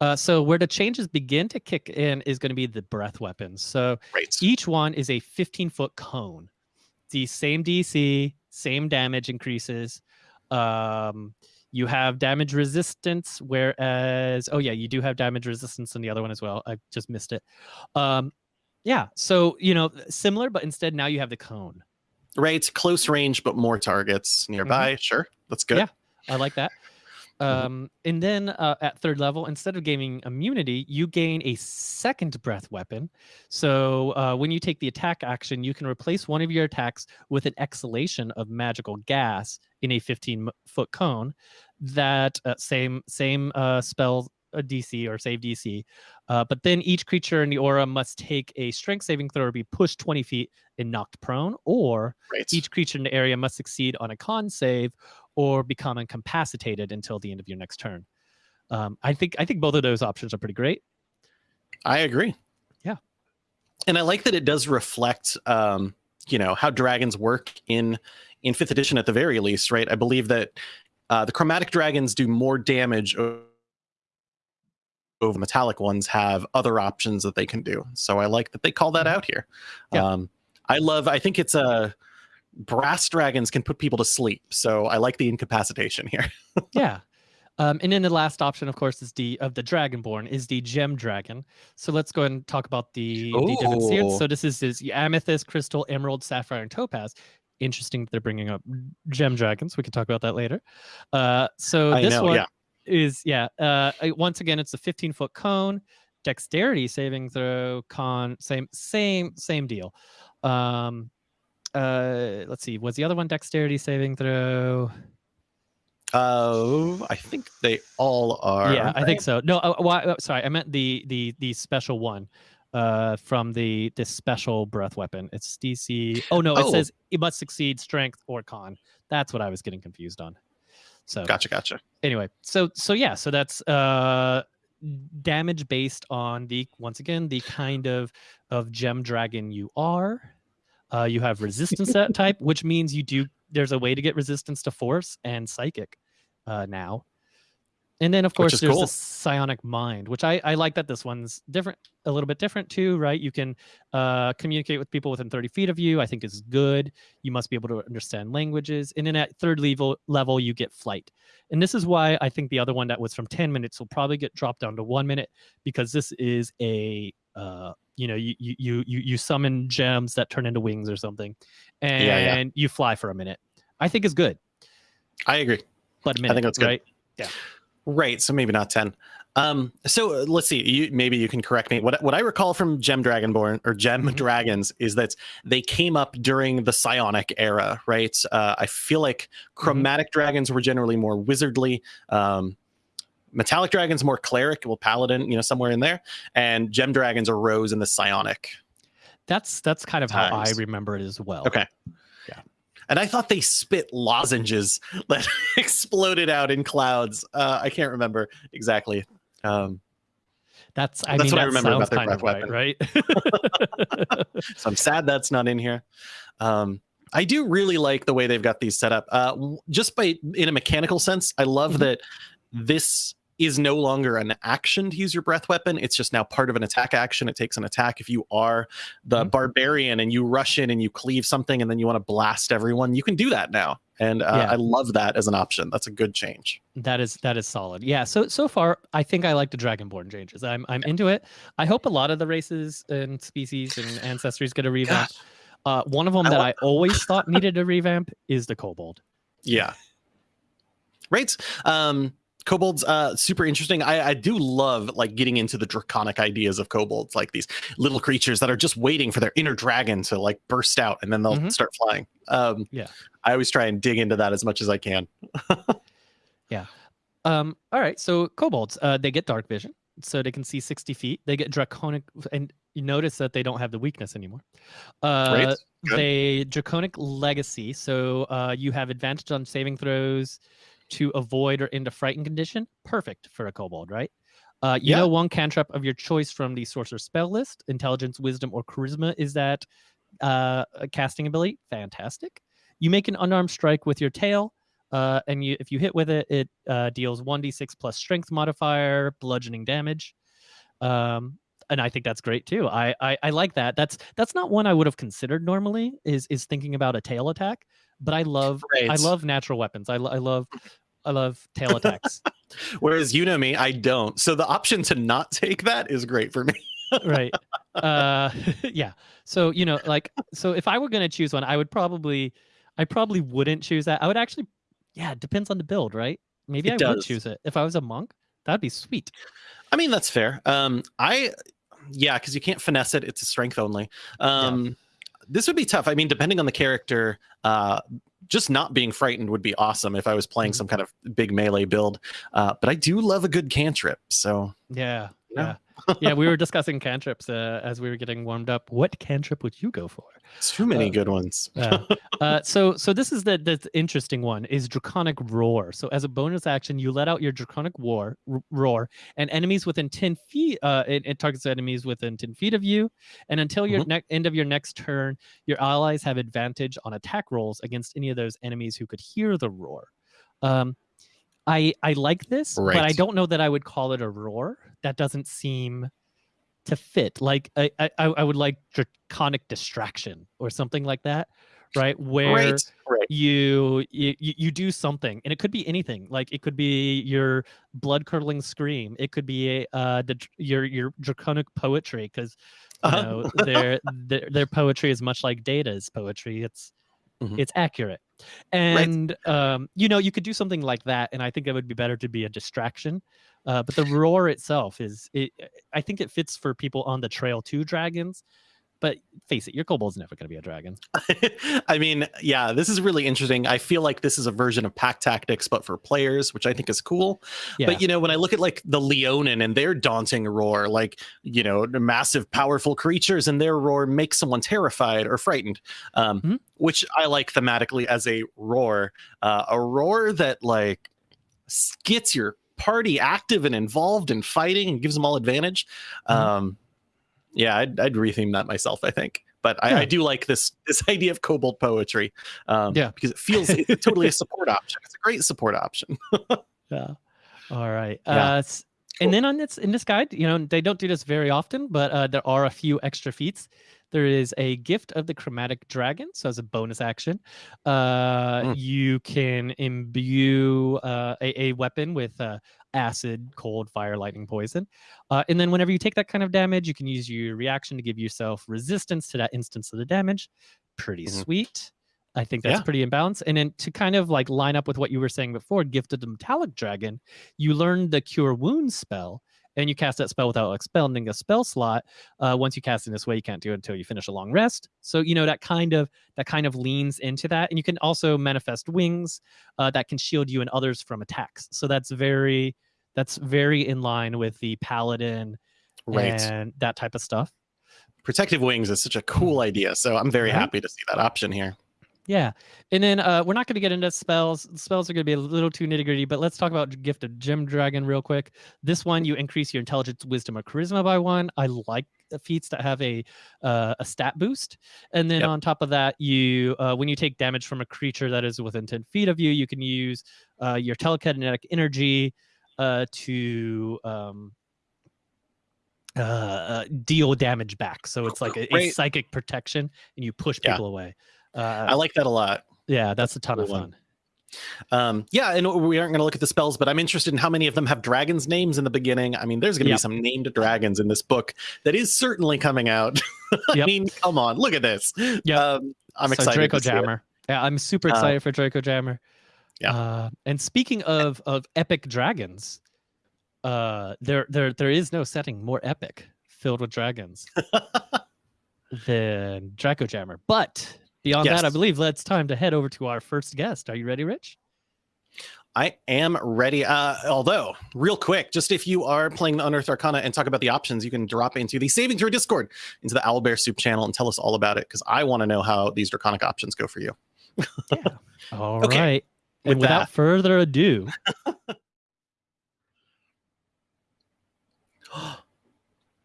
Uh, so where the changes begin to kick in is going to be the breath weapons. So Right. each one is a 15 foot cone. The same DC, same damage increases. Um, you have damage resistance, whereas oh yeah, you do have damage resistance in the other one as well. I just missed it. Um, yeah, so you know similar, but instead now you have the cone. Right. Close range, but more targets nearby. Sure. That's good. Yeah. I like that. Mhm. Um, and then uh, at third level, instead of gaining immunity, you gain a second breath weapon. So uh, when you take the attack action, you can replace one of your attacks with an exhalation of magical gas in a 15 foot cone. That uh, same same uh, spell uh, DC or save DC, uh, but then each creature in the aura must take a strength saving throw or be pushed 20 feet and knocked prone, or Right. each creature in the area must succeed on a con save or become incapacitated until the end of your next turn. Um, I think I think both of those options are pretty great. I agree. Yeah. And I like that it does reflect um, you know, how dragons work in in 5th edition at the very least, right? I believe that uh, the chromatic dragons do more damage over metallic ones have other options that they can do. So I like that they call that out here. Mm-hmm. Yeah. Um I love I think it's a brass dragons can put people to sleep. So I like the incapacitation here. yeah. Um, and then the last option, of course, is the of the Dragonborn is the Gem Dragon. So let's go ahead and talk about the, the different seeds. So this is is amethyst, crystal, emerald, sapphire, and topaz. Interesting that they're bringing up gem dragons. We can talk about that later. Uh, so I this know, one yeah. is yeah. Uh, once again, it's a 15 foot cone, dexterity saving throw, con same same same deal. Um, uh, let's see. Was the other one dexterity saving throw? Uh I think they all are. yeah, I think so. No, uh, why, uh, sorry, I meant the the the special one uh from the this special breath weapon. It's DC. Oh no, it Oh. says it must succeed strength or con. That's what I was getting confused on. So Gotcha, gotcha. anyway, so so yeah, so that's uh damage based on the once again the kind of of gem dragon you are. Uh, you have resistance that type, which means you do. There's a way to get resistance to force and psychic uh, now. And then of course there's cool. the psionic mind, which I, I like that this one's different, a little bit different too, right? You can uh, communicate with people within 30 feet of you. I think is good. You must be able to understand languages. And then at third level level, you get flight. And this is why I think the other one that was from 10 minutes will probably get dropped down to one minute because this is a uh, you know, you you you you summon gems that turn into wings or something, and yeah. you fly for a minute. I think is good, I agree. but a minute, think that's good. right? Right. So maybe not 10. Um, so uh, let's see. You, maybe you can correct me. What what I recall from Gem Dragonborn or Gem Mhm. Dragons is that they came up during the Psionic era, right? Uh, I feel like chromatic dragons were generally more wizardly. Um, metallic dragons more cleric, well, paladin, you know, somewhere in there, and gem dragons arose in the Psionic. That's that's kind of how I remember it as well. Okay. Yeah. And I thought they spit lozenges that exploded out in clouds. Uh, I can't remember exactly. Um, That's I That's mean what I that remember sounds about their kind of right, right? so I'm sad that's not in here. Um, I do really like the way they've got these set up. Uh, just by in a mechanical sense, I love Mhm. that this is no longer an action to use your breath weapon. It's just now part of an attack action. It takes an attack. If you are the Mhm. barbarian and you rush in and you cleave something and then you want to blast everyone, you can do that now. And uh, Yeah. I love that as an option. That's a good change. That is that is solid. Yeah. So so far, I think I like the Dragonborn changes. I'm I'm into it. I hope a lot of the races and species and ancestries get a revamp. Uh, one of them I that I always thought needed a revamp is the Kobold. Yeah. Right. Um kobolds uh super interesting. I I do love like getting into the draconic ideas of kobolds like these little creatures that are just waiting for their inner dragon to like burst out and then they'll Mhm. start flying. Um Yeah. I always try and dig into that as much as I can. Yeah. Um, all right, so kobolds, uh, they get dark vision, so they can see 60 feet. They get draconic, and you notice that they don't have the weakness anymore. Uh, Great. They draconic legacy, so uh, you have advantage on saving throws to avoid or into frightened condition. Perfect for a kobold, right? Uh, you Yeah. know one cantrip of your choice from the sorcerer spell list. Intelligence, wisdom, or charisma is that uh, a casting ability. Fantastic. You make an unarmed strike with your tail. Uh, and you, if you hit with it, it uh, deals 1d6 plus strength modifier, bludgeoning damage. Um, and I think that's great too. I, I I like that. That's that's not one I would have considered normally. Is is thinking about a tail attack, but I love I love natural weapons. I, lo- I love I love tail attacks. Whereas you know me, I don't. So the option to not take that is great for me. right. Uh, yeah. So you know, like, so if I were gonna choose one, I would probably, I probably wouldn't choose that. I would actually, yeah, it depends on the build, right? Maybe It I would choose it if I was a monk. That'd be sweet. I mean, that's fair. Um, I, yeah, because you can't finesse it. It's a strength only. Um, This would be tough. I mean, depending on the character, uh, just not being frightened would be awesome if I was playing Mhm. some kind of big melee build. Uh, but I do love a good cantrip. So Yeah. Yeah. Yeah. yeah. We were discussing cantrips uh, as we were getting warmed up. What cantrip would you go for? too many Uh, good ones. Uh, uh, so so this is the the interesting one is draconic roar. So as a bonus action, you let out your draconic war roar, and enemies within ten feet. Uh, it, it targets enemies within ten feet of you, and until your Mhm. ne- end of your next turn, your allies have advantage on attack rolls against any of those enemies who could hear the roar. Um, I I like this, but I don't know that I would call it a roar. That doesn't seem to fit. Like I I, I would like draconic distraction or something like that, right? Where Right. Right. you, you you you do something and it could be anything like it could be your blood curdling scream it could be uh the your your draconic poetry because you Uh-huh. know their, their their poetry is much like data's poetry it's Mhm. it's accurate and um you know you could do something like that and i think it would be better to be a distraction uh but the roar itself is it i think it fits for people on the trail to dragons but face it your kobold's never going to be a dragon I mean, yeah, this is really interesting. I feel like this is a version of pack tactics, but for players, which I think is cool. yeah But you know, when I look at like the Leonin and their daunting roar, like you know, the massive, powerful creatures and their roar makes someone terrified or frightened, um, Mhm. which I like thematically as a roar, uh, a roar that like gets your party active and involved in fighting and gives them all advantage. Mhm. Um, yeah, I'd, I'd retheme that myself. I think. But I, Yeah. I do like this this idea of kobold poetry, um, Yeah. because it feels it's totally a support option. It's a great support option. Yeah. All right. Yeah. Uh, Cool. And then on this in this guide, you know, they don't do this very often, but uh, there are a few extra feats. There is a gift of the chromatic dragon, so as a bonus action, uh, Mm. you can imbue uh, a, a weapon with uh, acid, cold, fire, lightning, poison, uh, and then whenever you take that kind of damage, you can use your reaction to give yourself resistance to that instance of the damage. Pretty Mhm. sweet. I think that's Yeah. pretty in balance. And then to kind of like line up with what you were saying before, gifted the metallic dragon, you learn the cure wounds spell and you cast that spell without expending a spell slot. Uh, once you cast in this way, you can't do it until you finish a long rest. So you know that kind of that kind of leans into that, and you can also manifest wings uh, that can shield you and others from attacks. So that's very that's very in line with the paladin Right. and that type of stuff. Protective wings is such a cool idea. So I'm very Right? happy to see that option here. Yeah, and then uh, we're not going to get into spells. Spells are going to be a little too nitty gritty, but let's talk about Gift of Gem Dragon real quick. This one, you increase your intelligence, wisdom, or charisma by one. I like the feats that have a uh, a stat boost, and then Yep. on top of that, you uh, when you take damage from a creature that is within ten feet of you, you can use uh, your telekinetic energy uh, to um, uh, uh, deal damage back. So it's like a, a psychic protection, and you push Yeah. people away. Uh, I like that a lot. yeah, that's a ton of cool one. fun. Um, yeah, and we aren't going to look at the spells, but I'm interested in how many of them have dragons' names in the beginning. I mean, there's going to Yep. be some named dragons in this book that is certainly coming out. I Yep. mean, come on, look at this. Yep. Um, I'm So excited. Draco to see it. Jammer. Yeah, I'm super Uh, excited for Draco Jammer. Yeah. Uh, and speaking of of epic dragons, uh, there there there is no setting more epic filled with dragons than Draco Jammer. But beyond that, I Yes. believe it's time to head over to our first guest. Are you ready, Rich? I am ready. Uh, although, real quick, just if you are playing the Unearthed Arcana and talk about the options, you can drop into the Saving Throw Discord, into the Owlbear Soup channel, and tell us all about it because I want to know how these draconic options go for you. All right. Okay, And with without that- further ado,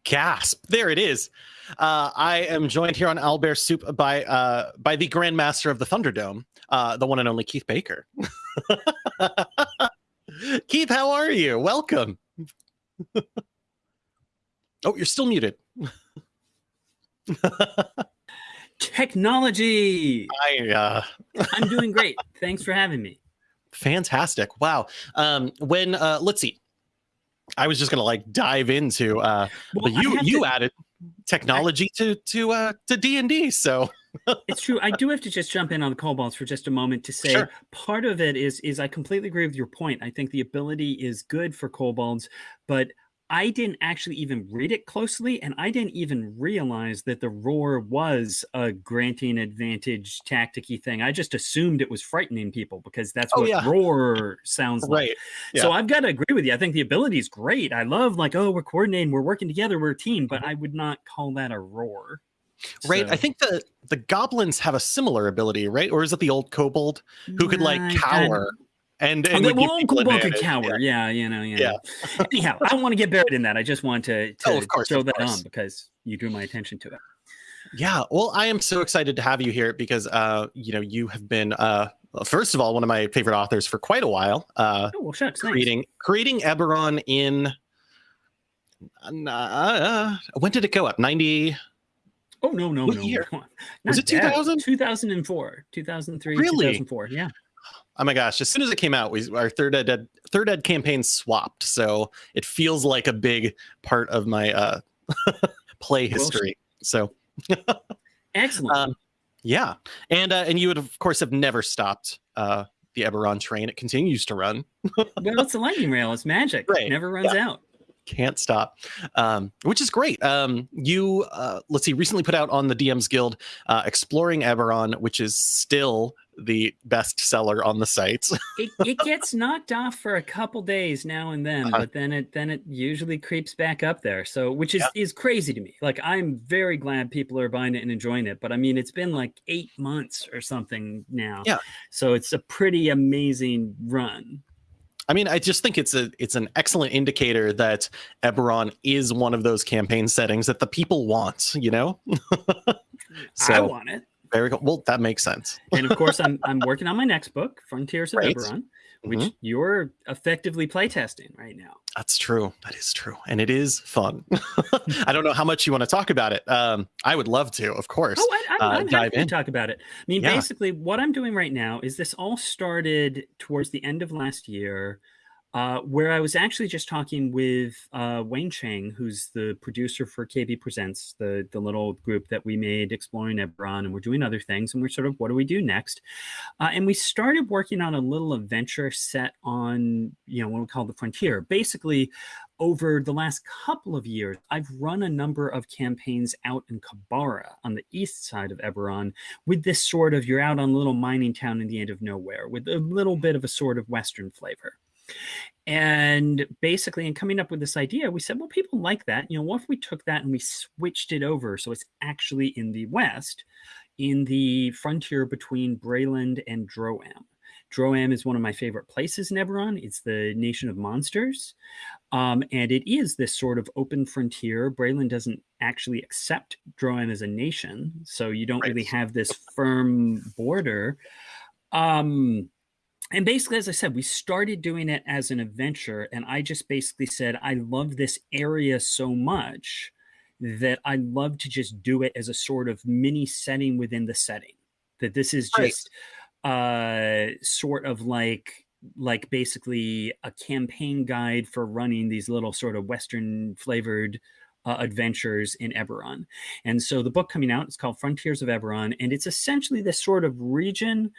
Gasp! There it is. Uh, I am joined here on Owlbear Soup by uh, by the Grandmaster of the Thunderdome, uh, the one and only Keith Baker. Keith, how are you? Welcome. oh, you're still muted. Technology. I uh, I'm doing great. Thanks for having me. fantastic. Wow. Um, when uh, let's see. I was just gonna like dive into uh, Well, but you you to- added technology to to uh to D and D. So it's true. I do have to just jump in on the kobolds for just a moment to say Sure. part of it is is I completely agree with your point. I think the ability is good for kobolds, but I didn't actually even read it closely, and I didn't even realize that the roar was a granting advantage tacticy thing. I just assumed it was frightening people because that's Oh, what yeah. roar sounds like. right. So I've got to agree with you. I think the ability is great. I love like, oh, we're coordinating, we're working together, we're a team, Mm-hmm. but I would not call that a roar. Right. I think the the goblins have a similar ability, right? Or is it the old kobold who could like I- cower and, Oh, and the would give well, people Uncle Buck could advantage? cower. Yeah. you know, yeah. Yeah. Anyhow, I don't want to get buried in that. I just want to, to Oh, of course, throw of that course. on because you drew my attention to it. Yeah. Well, I am so excited to have you here because uh, you know, you have been uh first of all one of my favorite authors for quite a while. Uh Oh well, shucks. Thanks. creating creating Eberron in uh, when did it go up? 90 Oh no, no, What no. year? Was it 2000? 2004, 2003, Really? 2004. Yeah. Oh my gosh! As soon as it came out, we our third ed third ed campaign swapped, so it feels like a big part of my uh, play history. So Excellent. um, yeah, and uh, and you would of course have never stopped uh, the Eberron train. It continues to run, well, it's a lightning rail. It's magic. Right. Never runs out. Can't stop, um, which is great. Um, you uh, let's see, recently put out on the DMs Guild, uh, exploring Eberron, which is still the best seller on the site. it, it gets knocked off for a couple days now and then Uh-huh. but then it then it usually creeps back up there so which is Yeah. is crazy to me like i'm very glad people are buying it and enjoying it but i mean it's been like eight months or something now Yeah. so it's a pretty amazing run I mean, I just think it's a it's an excellent indicator that Eberron is one of those campaign settings that the people want. You know, i want it very cool. Well, that makes sense. and of course i'm i'm working on my next book frontiers of Right. eberron which Mhm. you're effectively playtesting right now That's true. That is true, and it is fun. I don't know how much you want to talk about it. Um, I would love to, of course. Oh, I, I'm, uh, I'm dive happy to talk about it. I mean, Yeah. basically, what I'm doing right now is this all started towards the end of last year, uh, where I was actually just talking with uh, Wayne Chang, who's the producer for KB Presents, the the little group that we made exploring Eberron, and we're doing other things, and we're sort of, what do we do next? Uh, and we started working on a little adventure set on, you know, what we call the frontier. Basically, over the last couple of years, I've run a number of campaigns out in Q'barra on the east side of Eberron with this sort of you're out on a little mining town in the end of nowhere with a little bit of a sort of Western flavor. And basically, in coming up with this idea, we said, well, people like that. You know, what if we took that and we switched it over so it's actually in the West? in the frontier between Breland and Droaam? Droaam is one of my favorite places in Eberron. It's the nation of monsters. Um, and it is this sort of open frontier. Breland doesn't actually accept Droaam as a nation. So you don't right. really have this firm border. Um, and basically, as I said, we started doing it as an adventure. And I just basically said, I love this area so much that I love to just do it as a sort of mini setting within the setting. That this is just right. uh, sort of like like basically a campaign guide for running these little sort of Western flavored uh, adventures in Eberron. And so the book coming out is called Frontiers of Eberron, and it's essentially this sort of region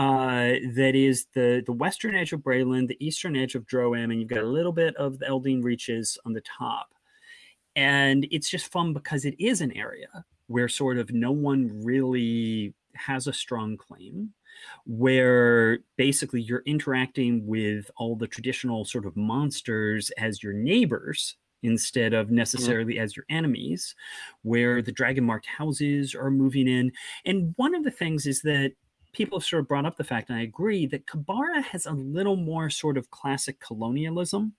uh, that is the the western edge of Breland, the eastern edge of Droaam, and you've got a little bit of the Eldeen Reaches on the top. And it's just fun because it is an area where sort of no one really has a strong claim, where basically you're interacting with all the traditional sort of monsters as your neighbors instead of mm-hmm. necessarily as your enemies, where the dragon marked houses are moving in. And one of the things is that people have sort of brought up the fact, and I agree, that Q'barra has a little more sort of classic colonialism.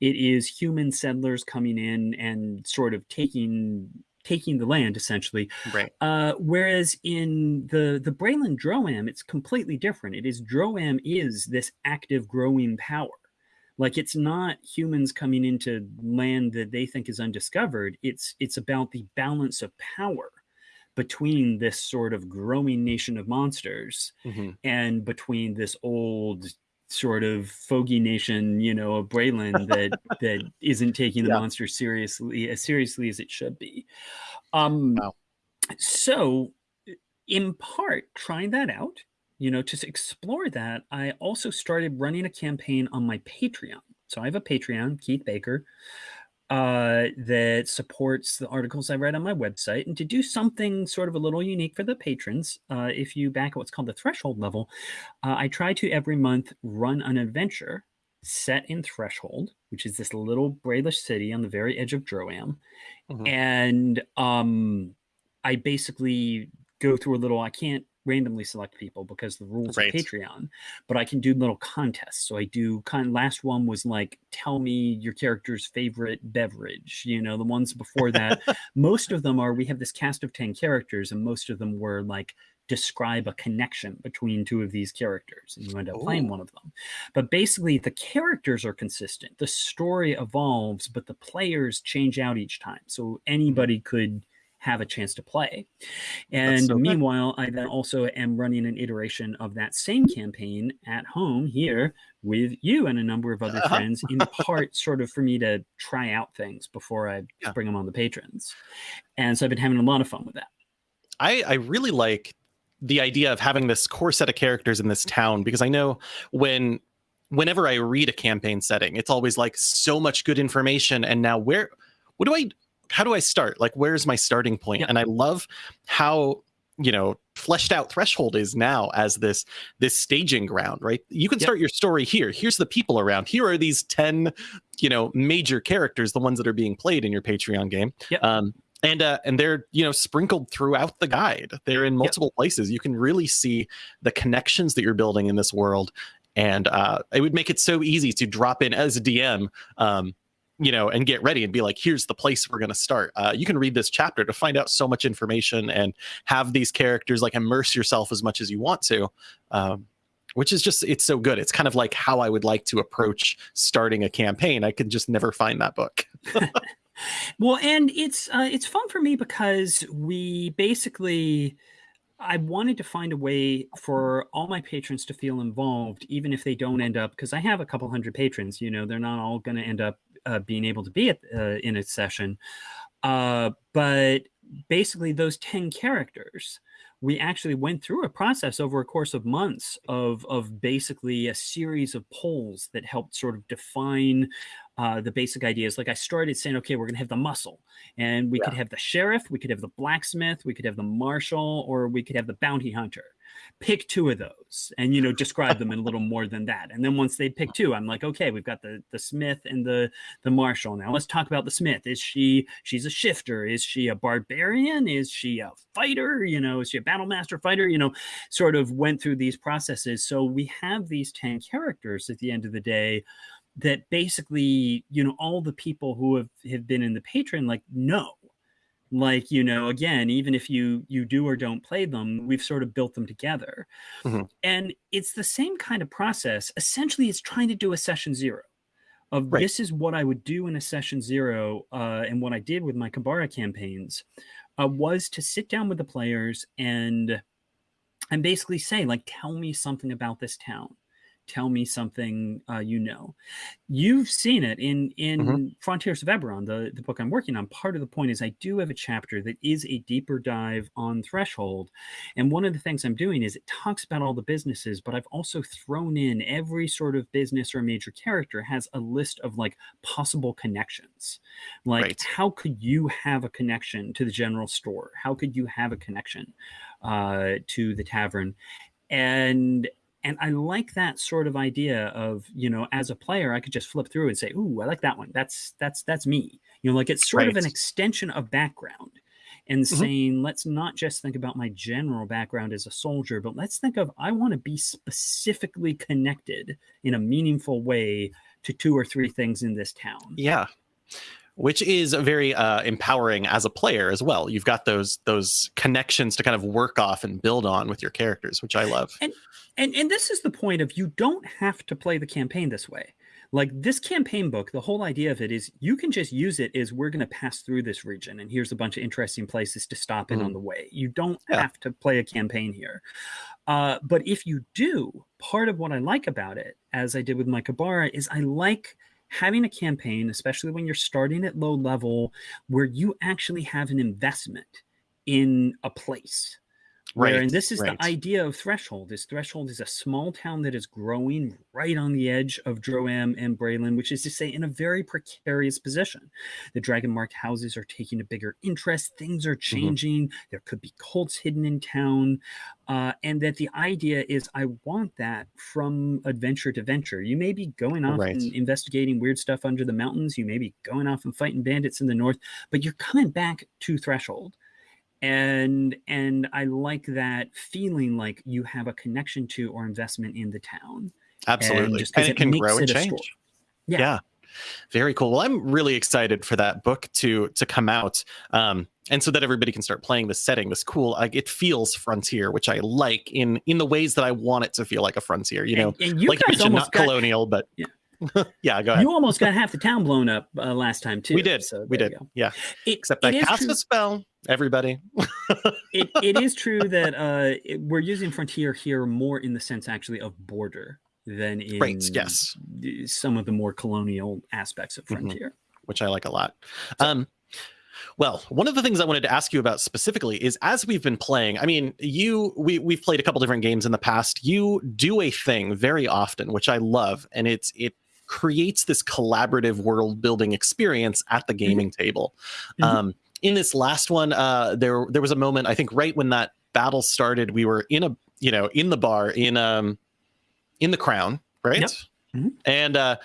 It is human settlers coming in and sort of taking taking the land essentially. Right. Uh, whereas in the the Breland Droaam, it's completely different. It is Droaam is this active growing power. Like it's not humans coming into land that they think is undiscovered. It's it's about the balance of power between this sort of growing nation of monsters mm-hmm. and between this old sort of fogey nation, you know, of Breland that that isn't taking the yeah. monster seriously as seriously as it should be. Um, wow. So, in part, trying that out, you know, to explore that, I also started running a campaign on my Patreon. So I have a Patreon, Keith Baker uh, that supports the articles I write on my website. And to do something sort of a little unique for the patrons, uh, if you back at what's called the threshold level, uh, I try to every month run an adventure set in Threshold, which is this little Brelish city on the very edge of Droaam. Mm-hmm. And um, I basically go through a little, I can't randomly select people because the rules right. of Patreon, but I can do little contests. So I do kind last one was like tell me your character's favorite beverage. You know, the ones before that, most of them are we have this cast of 10 characters and most of them were like describe a connection between two of these characters and you end up Ooh. playing one of them. But basically the characters are consistent. The story evolves, but the players change out each time. So anybody hmm. could have a chance to play. And so meanwhile, I then also am running an iteration of that same campaign at home here with you and a number of other uh-huh. friends, in part sort of for me to try out things before I yeah. bring them on the patrons. And so I've been having a lot of fun with that. I, I really like the idea of having this core set of characters in this town because I know when whenever I read a campaign setting, it's always like so much good information. And now where what do I how do I start? Like, where's my starting point? Yeah. And I love how you know fleshed out threshold is now as this this staging ground right you can start yep. your story here here's the people around here are these 10 you know major characters the ones that are being played in your patreon game yep. um and uh, and they're you know sprinkled throughout the guide they're in multiple yep. places you can really see the connections that you're building in this world and uh, it would make it so easy to drop in as a dm um, you know, and get ready and be like, here's the place we're going to start. Uh, you can read this chapter to find out so much information and have these characters like immerse yourself as much as you want to. Um, which is just it's so good it's kind of like how i would like to approach starting a campaign i could just never find that book well and it's uh, it's fun for me because we basically I wanted to find a way for all my patrons to feel involved, even if they don't end up, because I have a couple hundred patrons, you know, they're not all going to end up uh, being able to be at, uh, in a session. Uh, but basically, those 10 characters, we actually went through a process over a course of months of, of basically a series of polls that helped sort of define uh, the basic ideas. Like I started saying, okay, we're going to have the muscle, and we yeah. could have the sheriff, we could have the blacksmith, we could have the marshal, or we could have the bounty hunter. Pick two of those and you know describe them in a little more than that. And then once they pick two i'm like okay we've got the the smith and the the marshal now. Let's talk about the smith. Is she she's a shifter? Is she a barbarian? Is she a fighter? You know is she a battle master fighter? You know sort of went through these processes. So we have these 10 characters at the end of the day that basically you know all the people who have have been in the patron like know like you know again even if you you do or don't play them we've sort of built them together Mhm. and it's the same kind of process essentially it's trying to do a session zero of Right. this is what i would do in a session zero uh, and what i did with my Q'barra campaigns uh, was to sit down with the players and and basically say like tell me something about this town tell me something uh, you know. You've seen it in in Mhm. frontiers of eberron the, the book i'm working on. Part of the point is i do have a chapter that is a deeper dive on threshold and one of the things i'm doing is it talks about all the businesses but i've also thrown in every sort of business or major character has a list of like possible connections. Like Right. how could you have a connection to the general store? How could you have a connection uh, to the tavern? And and i like that sort of idea of you know as a player i could just flip through and say ooh i like that one that's that's that's me you know like it's sort of an extension of background and Mhm. saying let's not just think about my general background as a soldier but let's think of i want to be specifically connected in a meaningful way to two or three things in this town Yeah. Which is very uh, empowering as a player as well. You've got those those connections to kind of work off and build on with your characters, which I love. and and this is the point of you don't have to play the campaign this way. Like this campaign book the whole idea of it is you can just use it as we're going to pass through this region and here's a bunch of interesting places to stop in on the way. You don't Yeah. have to play a campaign here. Uh, but if you do part of what i like about it as i did with my Q'barra is i like having a campaign especially when you're starting at low level where you actually have an investment in a place where, Right, and this is right. the idea of Threshold. Is Threshold is a small town that is growing right on the edge of Droaam and Breland, which is to say, in a very precarious position. The dragon marked houses are taking a bigger interest. Things are Mm-hmm. changing. There could be cults hidden in town, uh, and that the idea is, I want that from adventure to venture. You may be going off Right. and investigating weird stuff under the mountains. You may be going off and fighting bandits in the north, but you're coming back to Threshold and and i like that feeling like you have a connection to or investment in the town Absolutely. just 'cause And it it can grow and change. Yeah. yeah. Very cool. Well, I'm really excited for that book to to come out, um, and so that everybody can start playing this setting. This cool, like it feels frontier, which I like in in the ways that I want it to feel like a frontier. You know, and, and you like you mentioned, not got, colonial, but Yeah. yeah. Go ahead. you almost got half the town blown up uh, last time too we did. so we did. Yeah. It- Except I cast true- a spell. Everybody. it, it is true that uh, it- we're using frontier here more in the sense actually of border than in Right, yes. some of the more colonial aspects of Mhm. frontier. which I like a lot. Um, well, one of the things I wanted to ask you about specifically is as we've been playing, I mean, you we we've played a couple different games in the past. You do a thing very often, which I love, and it's it creates this collaborative world building experience at the gaming table. Mhm. Um, in this last one, uh, there there was a moment I think right when that battle started, we were in a you know in the bar in um in the crown, right? Yep. Mhm. And uh,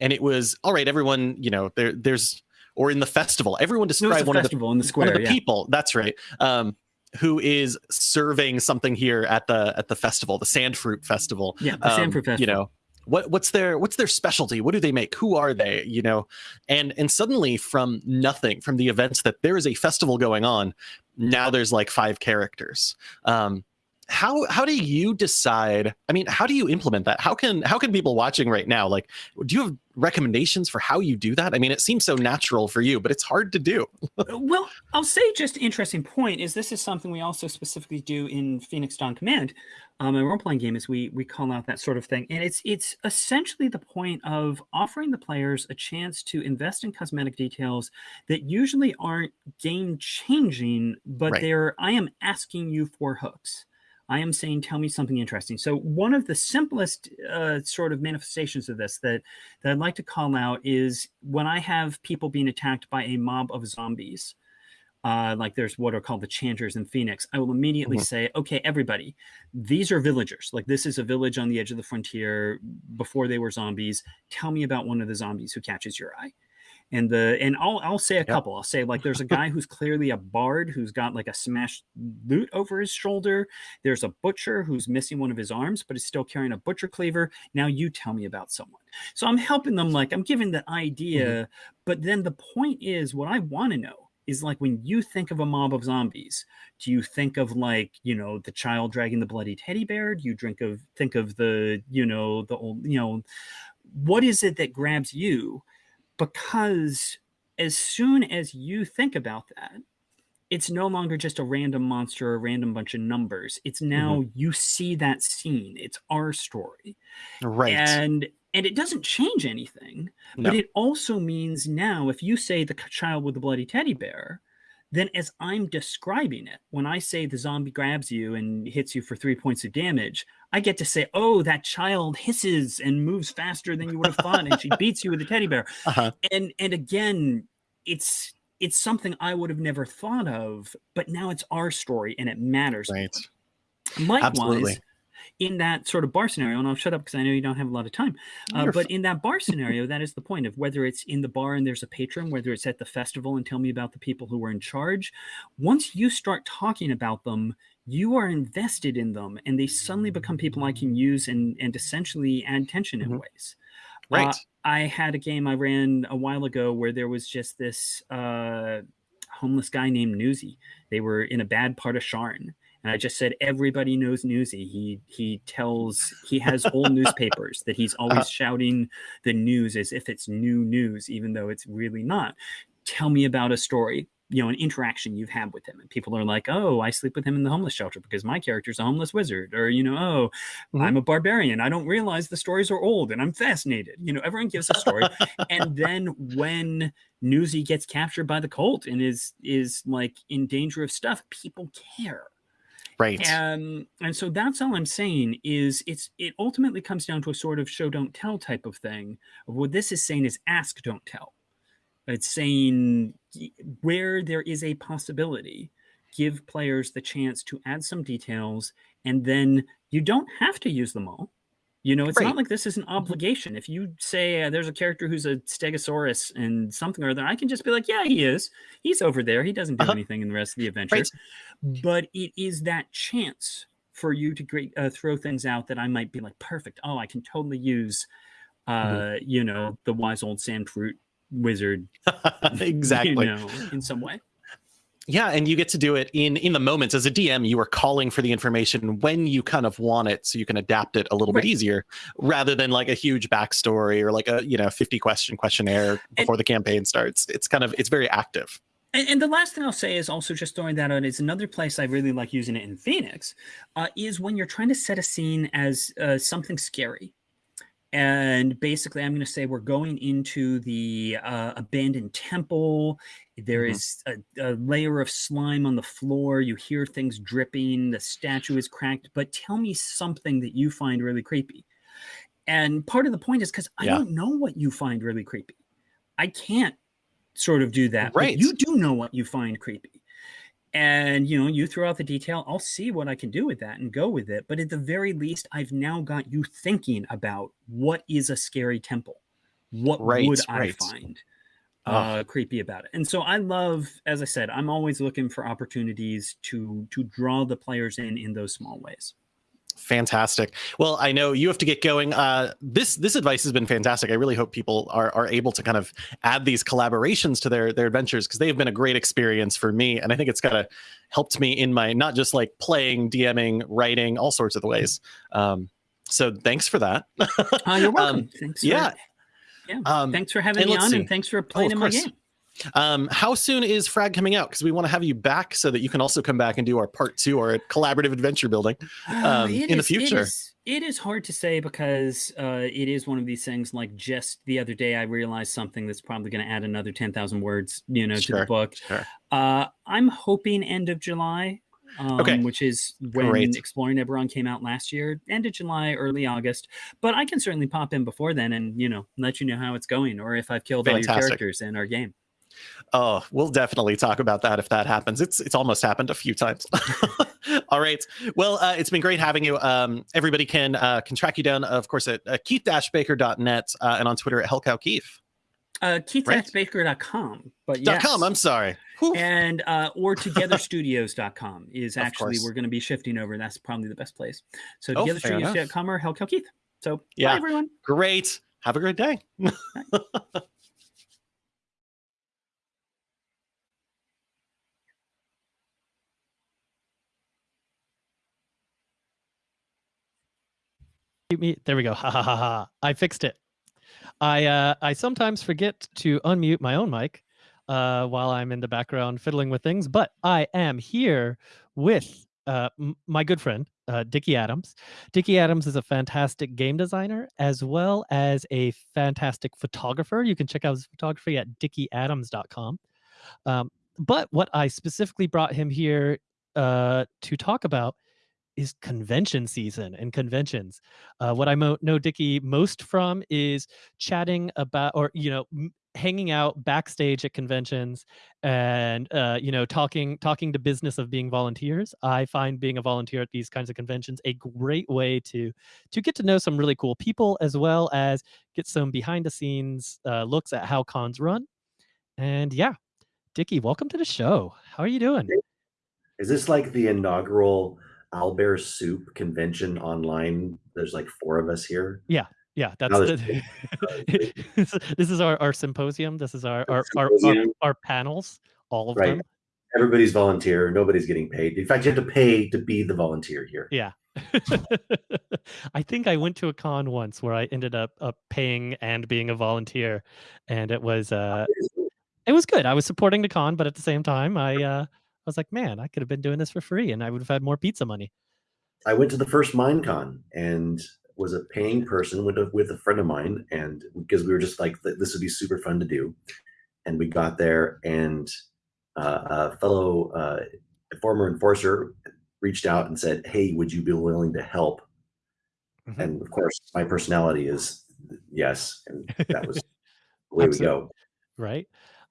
and it was all right. Everyone, you know, there there's or in the festival. Everyone It was describe one of the festival in the one square. of the yeah. people. That's right. Um, who is serving something here at the at the festival, the Sand Fruit Festival? Yeah, the Um, Sanford Festival. You know, what what's their what's their specialty? What do they make? Who are they? You know, and and suddenly from nothing, from the events that there is a festival going on, now there's like five characters. Um, how how do you decide? I mean, how do you implement that? How can how can people watching right now like? Do you have recommendations for how you do that? I mean, it seems so natural for you, but it's hard to do. well, I'll say just interesting point is this is something we also specifically do in Phoenix Dawn Command. Um, a role playing game is we we call out that sort of thing, and it's it's essentially the point of offering the players a chance to invest in cosmetic details that usually aren't game changing, but Right. they're I am asking you for hooks. I am saying, tell me something interesting. So one of the simplest uh, sort of manifestations of this that that I'd like to call out is when I have people being attacked by a mob of zombies. uh, like there's what are called the chanters in Phoenix, I will immediately Mhm. say, okay, everybody, these are villagers. Like this is a village on the edge of the frontier before they were zombies. Tell me about one of the zombies who catches your eye. And the and I'll I'll say a couple. I'll say like there's a guy who's clearly a bard who's got like a smashed lute over his shoulder. There's a butcher who's missing one of his arms, but is still carrying a butcher cleaver. Now you tell me about someone. So I'm helping them, like I'm giving the idea, mm-hmm. but then the point is what I want to know is like when you think of a mob of zombies, do you think of like, you know, the child dragging the bloody teddy bear? Do you drink of think of the, you know, the old, you know, what is it that grabs you? Because as soon as you think about that, it's no longer just a random monster or a random bunch of numbers. It's now mm-hmm. you see that scene. It's our story. Right. And and it doesn't change anything, but it also means now if you say the child with the bloody teddy bear, then as I'm describing it, when I say the zombie grabs you and hits you for three points of damage, I get to say, oh, that child hisses and moves faster than you would have thought, and she beats you with a teddy bear. uh-huh. And and again, it's it's something I would have never thought of, but now it's our story and it matters. Right. Likewise, Absolutely. In that sort of bar scenario, and I'll shut up because I know you don't have a lot of time. Uh, but in that bar scenario, that is the point of whether it's in the bar and there's a patron, whether it's at the festival and tell me about the people who were in charge. Once you start talking about them, you are invested in them, and they suddenly become people I can use and and essentially add tension in Mhm. ways. Right. Uh, I had a game I ran a while ago where there was just this uh, homeless guy named Newsy. They were in a bad part of Sharn. And I just said, everybody knows Newsy. He he tells he has old newspapers that he's always Uh-huh. shouting the news as if it's new news, even though it's really not. Tell me about a story, you know, an interaction you've had with him. And people are like, oh, I sleep with him in the homeless shelter because my character's a homeless wizard. Or, you know, oh, Mhm. I'm a barbarian. I don't realize the stories are old and I'm fascinated. You know, everyone gives a story. and then when Newsy gets captured by the cult and is is like in danger of stuff, people care. Right. Um, and so that's all I'm saying is it's it ultimately comes down to a sort of show don't tell type of thing. What this is saying is ask don't tell. It's saying where there is a possibility, give players the chance to add some details, and then you don't have to use them all. You know, it's Right. not like this is an obligation. If you say uh, there's a character who's a Stegosaurus and something or other, I can just be like, yeah, he is. He's over there. He doesn't do Uh-huh. anything in the rest of the adventure Right. but it is that chance for you to great, uh, throw things out that I might be like, perfect. Oh, I can totally use, uh, Mm-hmm. you know, the wise old sand fruit wizard, exactly. you know, in some way. Yeah, and you get to do it in in the moments as a DM. You are calling for the information when you kind of want it, so you can adapt it a little Right. bit easier, rather than like a huge backstory or like a you know fifty question questionnaire before the campaign starts. It's kind of it's very active. And, and the last thing I'll say is also just throwing that out is another place I really like using it in Phoenix uh, is when you're trying to set a scene as uh, something scary. And basically, I'm going to say we're going into the uh, abandoned temple. There Mhm. is a, a layer of slime on the floor. You hear things dripping. The statue is cracked. But tell me something that you find really creepy. And part of the point is because I Yeah. don't know what you find really creepy. I can't sort of do that. Right. But you do know what you find creepy. And you know, you throw out the detail, I'll see what I can do with that and go with it. But at the very least, I've now got you thinking about what is a scary temple? What Right, would I right. find uh, creepy about it? And so I love, as I said, I'm always looking for opportunities to to draw the players in in those small ways. Fantastic. Well, I know you have to get going. Uh, this this advice has been fantastic. I really hope people are are able to kind of add these collaborations to their their adventures because they have been a great experience for me, and I think it's kind of helped me in my not just like playing, DMing, writing, all sorts of the ways. Um, so thanks for that. Uh, you're welcome. thanks. For, yeah. yeah. Um, thanks for having me on, see. and thanks for playing in my game. Um, how soon is Frag coming out? Because we want to have you back so that you can also come back and do our part two or collaborative adventure building. Uh, um, it in the is- it future. is- It is hard to say because uh, it is one of these things. Like just the other day, I realized something that's probably going to add another ten thousand words, you know, to the book. sure. Uh, I'm hoping end of July. Um, Okay. which is when Great. Exploring Eberron came out last year, end of July, early August. But I can certainly pop in before then and you know let you know how it's going or if I've killed all your characters in our game. Oh, we'll definitely talk about that if that happens. It's it's almost happened a few times. All right. Well, uh, it's been great having you. Um, everybody can uh, can track you down, of course, at uh, keith-baker.net uh, and on Twitter at hellcowkeith. Uh, keith-baker.com. But yes. .com, I'm sorry. Whew. And uh, or twogetherstudios.com is actually we're going to be shifting over. That's probably the best place. So Oh, twogetherstudios.com or Hellcow Keith. So Yeah. bye everyone. Great. Have a great day. me there we go. Ha ha ha ha. I fixed it. I uh i sometimes forget to unmute my own mic uh while i'm in the background fiddling with things but i am here with uh my good friend uh dickie adams. Dickie adams is a fantastic game designer as well as a fantastic photographer. You can check out his photography at dickieadams.com um but what i specifically brought him here uh to talk about is convention season and conventions. Uh, what I know Dickie most from is chatting about, or you know, hanging out backstage at conventions, and uh, you know, talking talking to business of being volunteers. I find being a volunteer at these kinds of conventions a great way to to get to know some really cool people, as well as get some behind the scenes uh, looks at how cons run. And yeah, Dickie, welcome to the show. How are you doing? Is this like the inaugural Owlbear Soup convention online? There's like four of us here. Yeah, Yeah, that's the, this is our, our symposium. This is our our, our, our, our panels, all of Right. them. Everybody's volunteer. Nobody's getting paid. In fact, you have to pay to be the volunteer here. Yeah. I think I went to a con once where I ended up, up paying and being a volunteer, and it was uh it was good. I was supporting the con, but at the same time, I uh I was like, man, I could have been doing this for free, and I would have had more pizza money. I went to the first MineCon and was a paying person with a, with a friend of mine, and because we were just like, this would be super fun to do, and we got there, and uh, a fellow uh, former enforcer reached out and said, "Hey, would you be willing to help?" Mhm. And of course, my personality is yes, and that was the way we go. right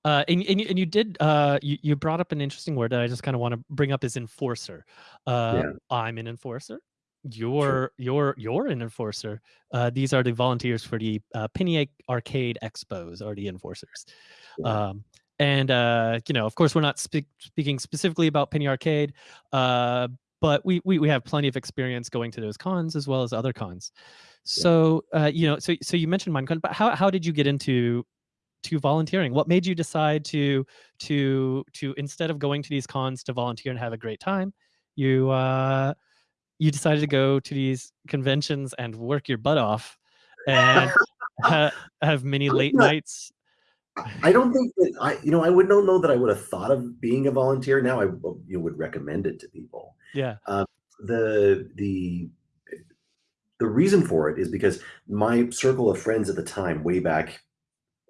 uh and, and, you, and you did uh you, you brought up an interesting word that i just kind of want to bring up is enforcer. Uh Yeah. i'm an enforcer. You're you're you're an enforcer. Uh these are the volunteers for the uh penny arcade expos are the enforcers. Yeah. um and uh you know of course we're not speak, speaking specifically about penny arcade uh but we, we we have plenty of experience going to those cons as well as other cons. So uh you know so so you mentioned minecon but how, how did you get into to volunteering what made you decide to to to instead of going to these cons to volunteer and have a great time you uh you decided to go to these conventions and work your butt off and ha- have many late nights I don't think that I, you know, I would not know that I would have thought of being a volunteer. Now I you know, would recommend it to people. yeah The the the reason for it is because my circle of friends at the time, way back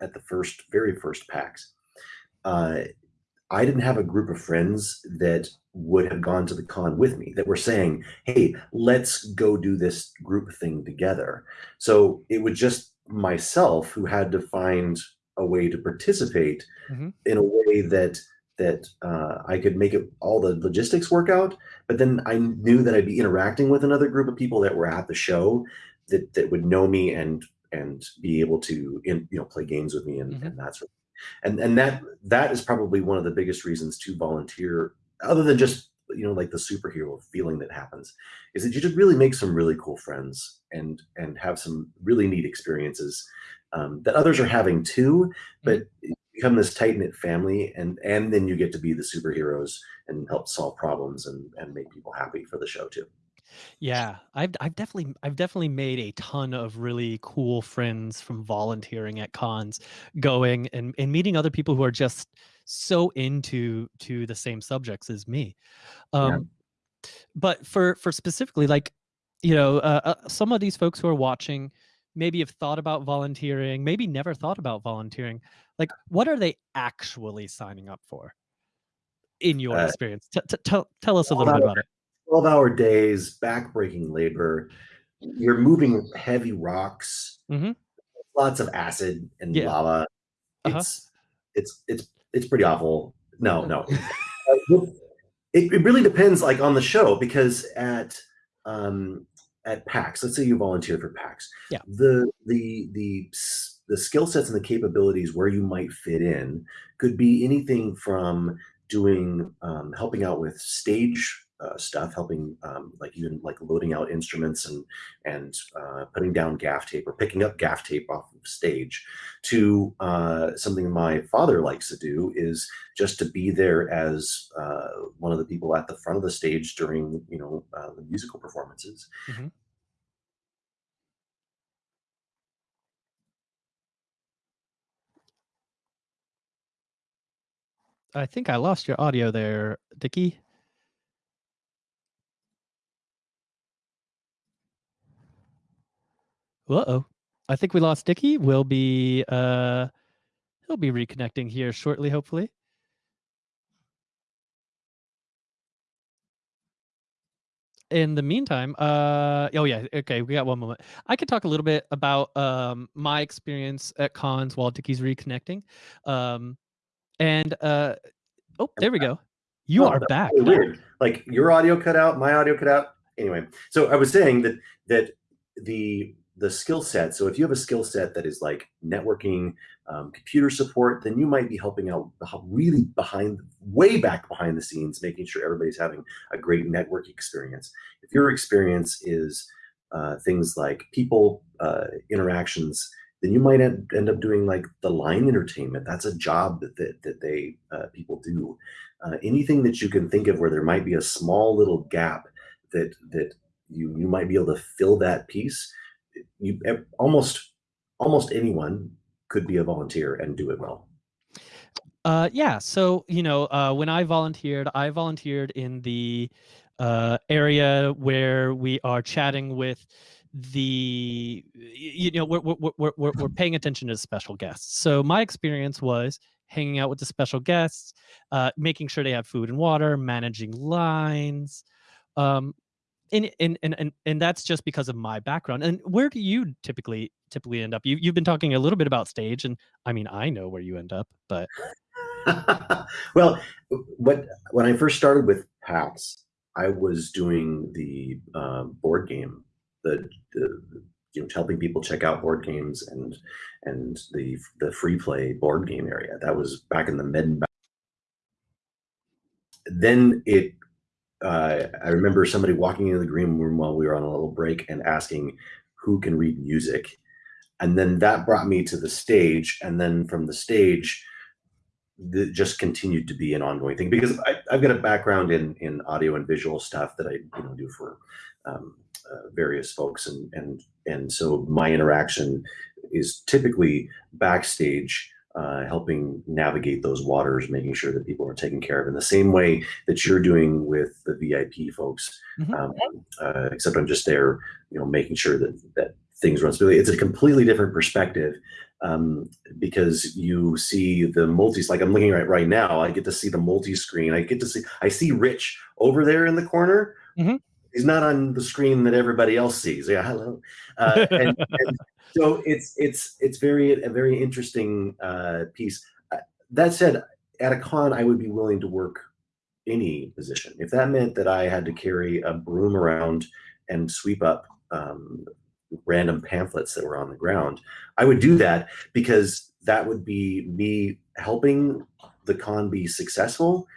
at the first, very first PAX, uh, I didn't have a group of friends that would have gone to the con with me that were saying, "Hey, let's go do this group thing together." So it was just myself who had to find a way to participate Mhm. in a way that that uh, I could make it all the logistics work out. But then I knew that I'd be interacting with another group of people that were at the show that that would know me and and be able to in, you know play games with me and, Mhm. and that sort of and and that that is probably one of the biggest reasons to volunteer other than just you know like the superhero feeling that happens is that you just really make some really cool friends and and have some really neat experiences um, that others are having too. But you become this tight-knit family and and then you get to be the superheroes and help solve problems and and make people happy for the show too Yeah, I've I've definitely I've definitely made a ton of really cool friends from volunteering at cons, going and, and meeting other people who are just so into to the same subjects as me. Yeah. Um, But for for specifically like, you know, uh, uh, some of these folks who are watching maybe have thought about volunteering, maybe never thought about volunteering. Like, what are they actually signing up for? In your Uh, experience, T- t- tell tell us a little bit about it. 12 hour days back-breaking labor you're moving heavy rocks Mhm. lots of acid and Yeah. lava Uh-huh. it's it's it's it's pretty awful. No, no. It, it really depends like on the show because at um at PAX, let's say you volunteer for PAX. Yeah. The the the the skill sets and the capabilities where you might fit in could be anything from doing um, helping out with stage uh, stuff, helping um, like even like loading out instruments and and uh, putting down gaff tape or picking up gaff tape off of stage, to uh, something my father likes to do is just to be there as uh, one of the people at the front of the stage during you know uh, the musical performances. Mhm. I think I lost your audio there, Dickie. Uh oh. I think we lost Dickie. We'll be uh he'll be reconnecting here shortly, hopefully. In the meantime, uh oh yeah, okay, we got one moment. I could talk a little bit about um my experience at cons while Dickie's reconnecting. Um and uh oh there we go. You Oh, are back. really weird. Like your audio cut out, my audio cut out. Anyway, so I was saying that that the the skill set. So if you have a skill set that is like networking, um, computer support, then you might be helping out really behind, way back behind the scenes, making sure everybody's having a great network experience. If your experience is uh, things like people uh, interactions, then you might end, up doing like the line entertainment. That's a job that that, that they uh, people do uh, anything that you can think of where there might be a small little gap that that you you might be able to fill that piece you almost almost anyone could be a volunteer and do it well Uh, yeah. So you know, uh, when I volunteered, I volunteered in the uh, area where we are chatting with the, you know, we're we're we're we're, we're paying attention to special guests. So my experience was hanging out with the special guests, uh, making sure they have food and water, managing lines. Um, and, and and and and that's just because of my background. And where do you typically typically end up? You you've been talking a little bit about stage, and I mean I know where you end up, but well what when i first started with pax i was doing the uh, board game the, the you know helping people check out board games and and the the free play board game area that was back in the mid then it uh, i remember somebody walking into the green room while we were on a little break and asking who can read music. And then that brought me to the stage and then from the stage that just continued to be an ongoing thing because I, I've got a background in in audio and visual stuff that I you know do for um, uh, various folks and and and so my interaction is typically backstage uh, helping navigate those waters, making sure that people are taken care of in the same way that you're doing with the VIP folks. Mhm. Um, uh, except I'm just there, you know, making sure that that things run smoothly. It's a completely different perspective um, because you see the multis. Like I'm looking right right now, I get to see the multi-screen. I get to see. I see Rich over there in the corner. Mhm. He's not on the screen that everybody else sees. Yeah, hello. Uh, and, and so it's it's it's very a very interesting uh, piece. Uh, that said, at a con, I would be willing to work any position. If that meant that I had to carry a broom around and sweep up um, random pamphlets that were on the ground, I would do that because that would be me helping the con be successful,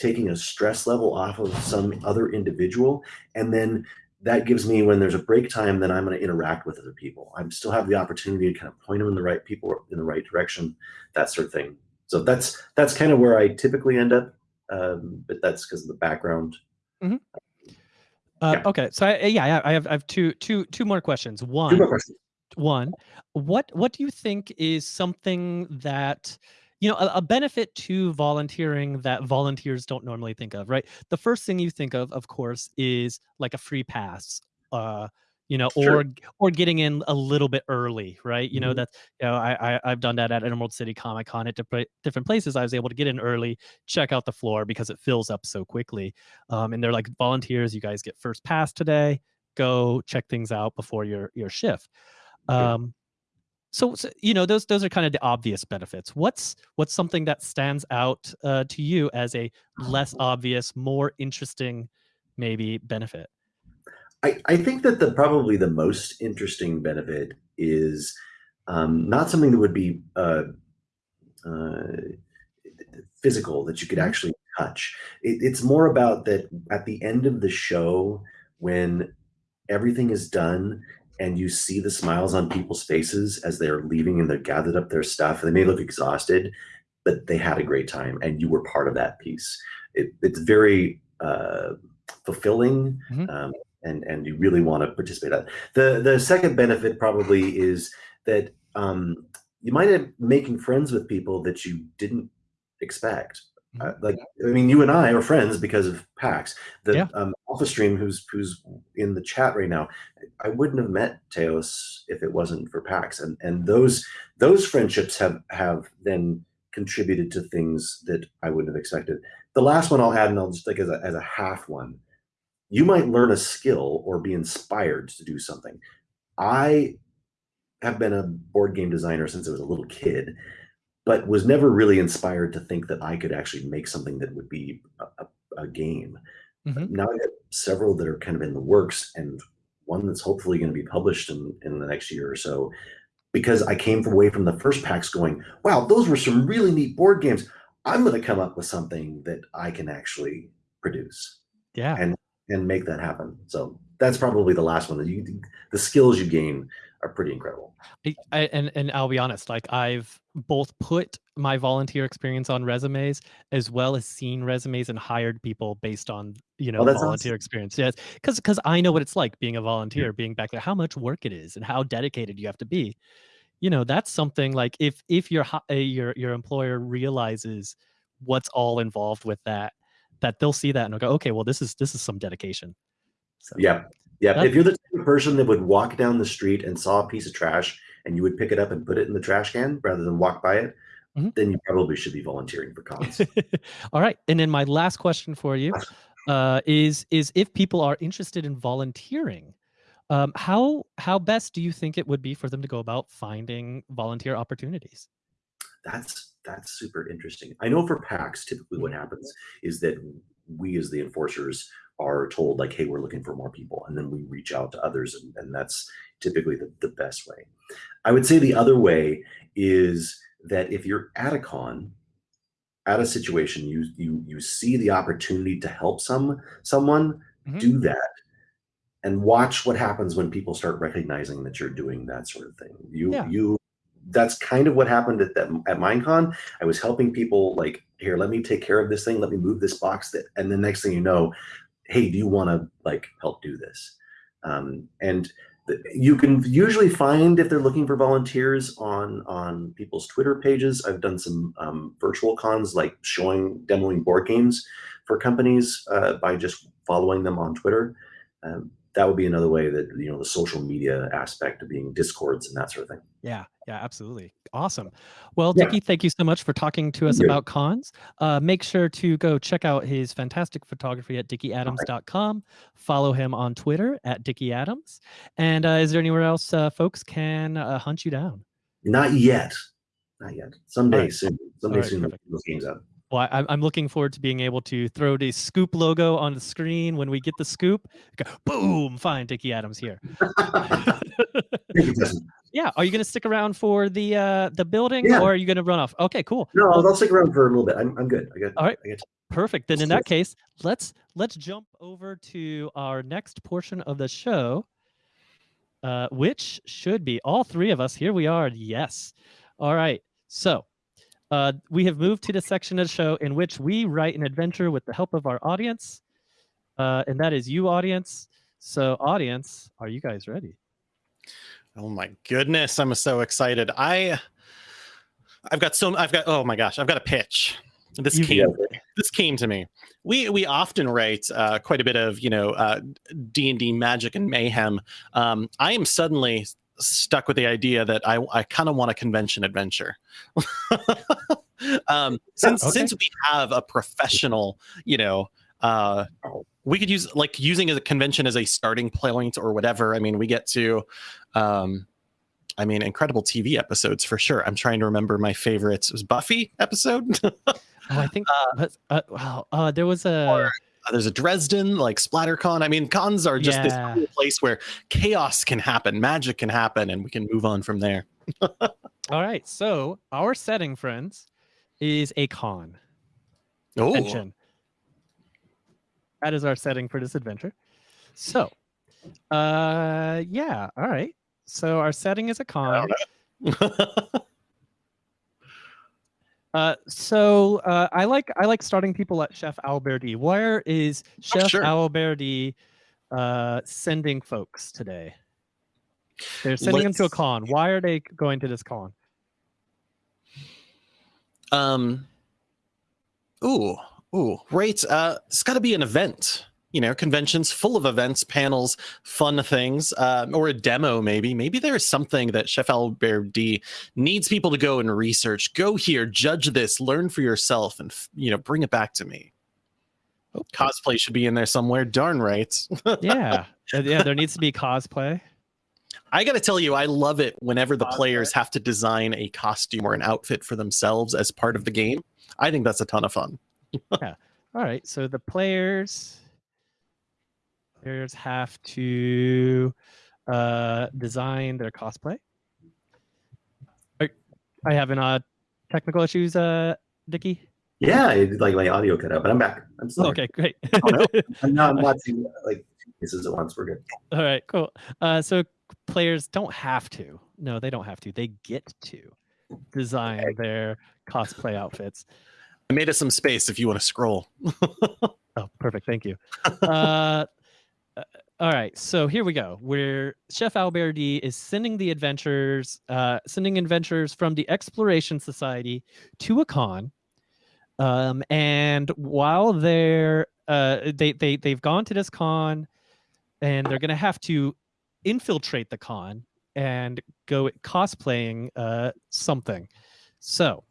taking a stress level off of some other individual, and then that gives me when there's a break time, then I'm going to interact with other people. I still have the opportunity to kind of point them in the right people in the right direction, that sort of thing. So that's that's kind of where I typically end up, um, but that's because of the background. uh, Yeah. okay. So I, yeah, I- I have I have two two two more questions. Two One, more questions. one what what do you think is something that you know a, a benefit to volunteering that volunteers don't normally think of right? The first thing you think of of course is like a free pass uh you know Sure. or or getting in a little bit early right? You know Mhm. that you know I, I i've done that at emerald city comic con at different different places. I was able to get in early check out the floor because it fills up so quickly um and they're like volunteers you guys get first pass today. Go check things out before your your shift. Um, so, so, you know those those are kind of the obvious benefits what's what's something that stands out uh, to you as a less obvious more interesting maybe benefit I, I think that the probably the most interesting benefit is um, not something that would be uh, uh, physical that you could Mhm. actually touch. It, it's more about that at the end of the show when everything is done and you see the smiles on people's faces as they're leaving and they've gathered up their stuff. They may look exhausted, but they had a great time and you were part of that piece. It, it's very uh, fulfilling. Mhm. Um, and, and you really want to participate. in that. The the second benefit probably is that um, you might end up making friends with people that you didn't expect. Uh, like I mean, you and I are friends because of PAX. The Yeah. um, Alphastream, who's who's in the chat right now, I wouldn't have met Teos if it wasn't for PAX, and and those those friendships have have then contributed to things that I wouldn't have expected. The last one I'll add, and I'll just like as a as a half one, you might learn a skill or be inspired to do something. I have been a board game designer since I was a little kid, but was never really inspired to think that I could actually make something that would be a, a, game. Mhm. Now I have several that are kind of in the works, and one that's hopefully going to be published in, in the next year or so. Because I came away from the first PAX going, wow, those were some really neat board games. I'm going to come up with something that I can actually produce yeah and and make that happen. So that's probably the last one. That you, the skills you gain are pretty incredible. I, I, and and I'll be honest, like I've both put my volunteer experience on resumes as well as seen resumes and hired people based on you know Oh, volunteer awesome. experience. Yes, because because I know what it's like being a volunteer, being back there, how much work it is, and how dedicated you have to be. You know, that's something like if if your uh, your your employer realizes what's all involved with that, that they'll see that and they'll go, okay, well this is this is some dedication. So, Yeah. Yeah. That- if you're the type of person that would walk down the street and saw a piece of trash and you would pick it up and put it in the trash can rather than walk by it, Mhm. then you probably should be volunteering for cons. All right, and then my last question for you uh, is is if people are interested in volunteering, um, how how best do you think it would be for them to go about finding volunteer opportunities? that's that's super interesting. I know for PAX, typically what happens is that we as the enforcers are told like, hey, we're looking for more people, and then we reach out to others, and, and that's typically the, the best way. I would say the other way is that if you're at a con, at a situation, you you you see the opportunity to help some someone, Mhm. do that. And watch what happens when people start recognizing that you're doing that sort of thing. You Yeah. you that's kind of what happened at that at Minecon. I was helping people like, here, let me take care of this thing, let me move this box that and the next thing you know, hey, do you want to like help do this? Um, and you can usually find if they're looking for volunteers on on people's Twitter pages. I've done some um, virtual cons like showing demoing board games for companies uh, by just following them on Twitter. Um, that would be another way that you know the social media aspect of being discords and that sort of thing. Yeah, yeah, absolutely. Awesome. Well, Yeah. Dickie, thank you so much for talking to us Thank you. about cons. Uh, make sure to go check out his fantastic photography at dickieadams.com. Follow him on Twitter at Dickie Adams. And uh, is there anywhere else uh, folks can uh, hunt you down? Not yet, not yet. Someday right. soon. Someday right, soon. perfect. Those games out. Well, I, I'm looking forward to being able to throw the scoop logo on the screen when we get the scoop. Go, boom, find Dickie Adams here. Thank you, Justin. yeah, are you going to stick around for the uh, the building, Yeah. or are you going to run off? Okay, cool. No, I'll, I'll stick around for a little bit. I'm, I'm good. I got. All right. I got Perfect. Then in that case, let's let's jump over to our next portion of the show, uh, which should be all three of us. Here we are. Yes. All right. So uh, we have moved to the section of the show in which we write an adventure with the help of our audience, uh, and that is you, audience. So, audience, are you guys ready? Oh my goodness, I'm so excited. I I've got so I've got oh my gosh, I've got a pitch. This You- came this came to me. We we often write uh, quite a bit of you know uh, D and D magic and mayhem. Um, I am suddenly stuck with the idea that I I kind of want a convention adventure. um, since Okay. since we have a professional, you know. Uh, we could use like using a convention as a starting point or whatever. I mean, we get to um, I mean, incredible TV episodes for sure. I'm trying to remember my favorites. It was Buffy episode. Oh, I think but, uh, wow. Uh, there was a Or- There's a Dresden, like SplatterCon. I mean, cons are just this Yeah. cool place where chaos can happen, magic can happen, and we can move on from there. all right. So our setting, friends, is a con. Oh, convention. That is our setting for this adventure. So, uh, yeah, all right. So our setting is a con. Uh, so uh, I like I like starting people at Chef Alberti. Where is Chef sure. Alberti uh, sending folks today? They're sending them to a con. Why are they going to this con? um, ooh, ooh, right. Uh, it's got to be an event. You know, conventions full of events, panels, fun things, uh, or a demo. Maybe, maybe there's something that Chef Albert D needs people to go and research. Go here, judge this, learn for yourself, and you know, bring it back to me. Oh, Cosplay should be in there somewhere. Darn right. yeah, Uh, yeah. There needs to be cosplay. I got to tell you, I love it whenever the players have to design a costume or an outfit for themselves as part of the game. I think that's a ton of fun. Yeah. All right, so the players players have to uh, design their cosplay. Are, I having uh, technical issues, uh, Dickie. Yeah, it, like my audio cut out, but I'm back. I'm still here. Okay, great. no. I'm not I'm watching like two pieces at once. We're good. All right, cool. Uh, so players don't have to. No, they don't have to. They get to design their cosplay outfits. I made us some space if you want to scroll. Oh, perfect. Thank you. uh, uh, all right. So here we go. Where Chef Alberti is sending the adventurers, uh, sending adventurers from the Exploration Society to a con. Um, and while they're uh, they they they've gone to this con, and they're gonna have to infiltrate the con and go cosplaying uh, something. So,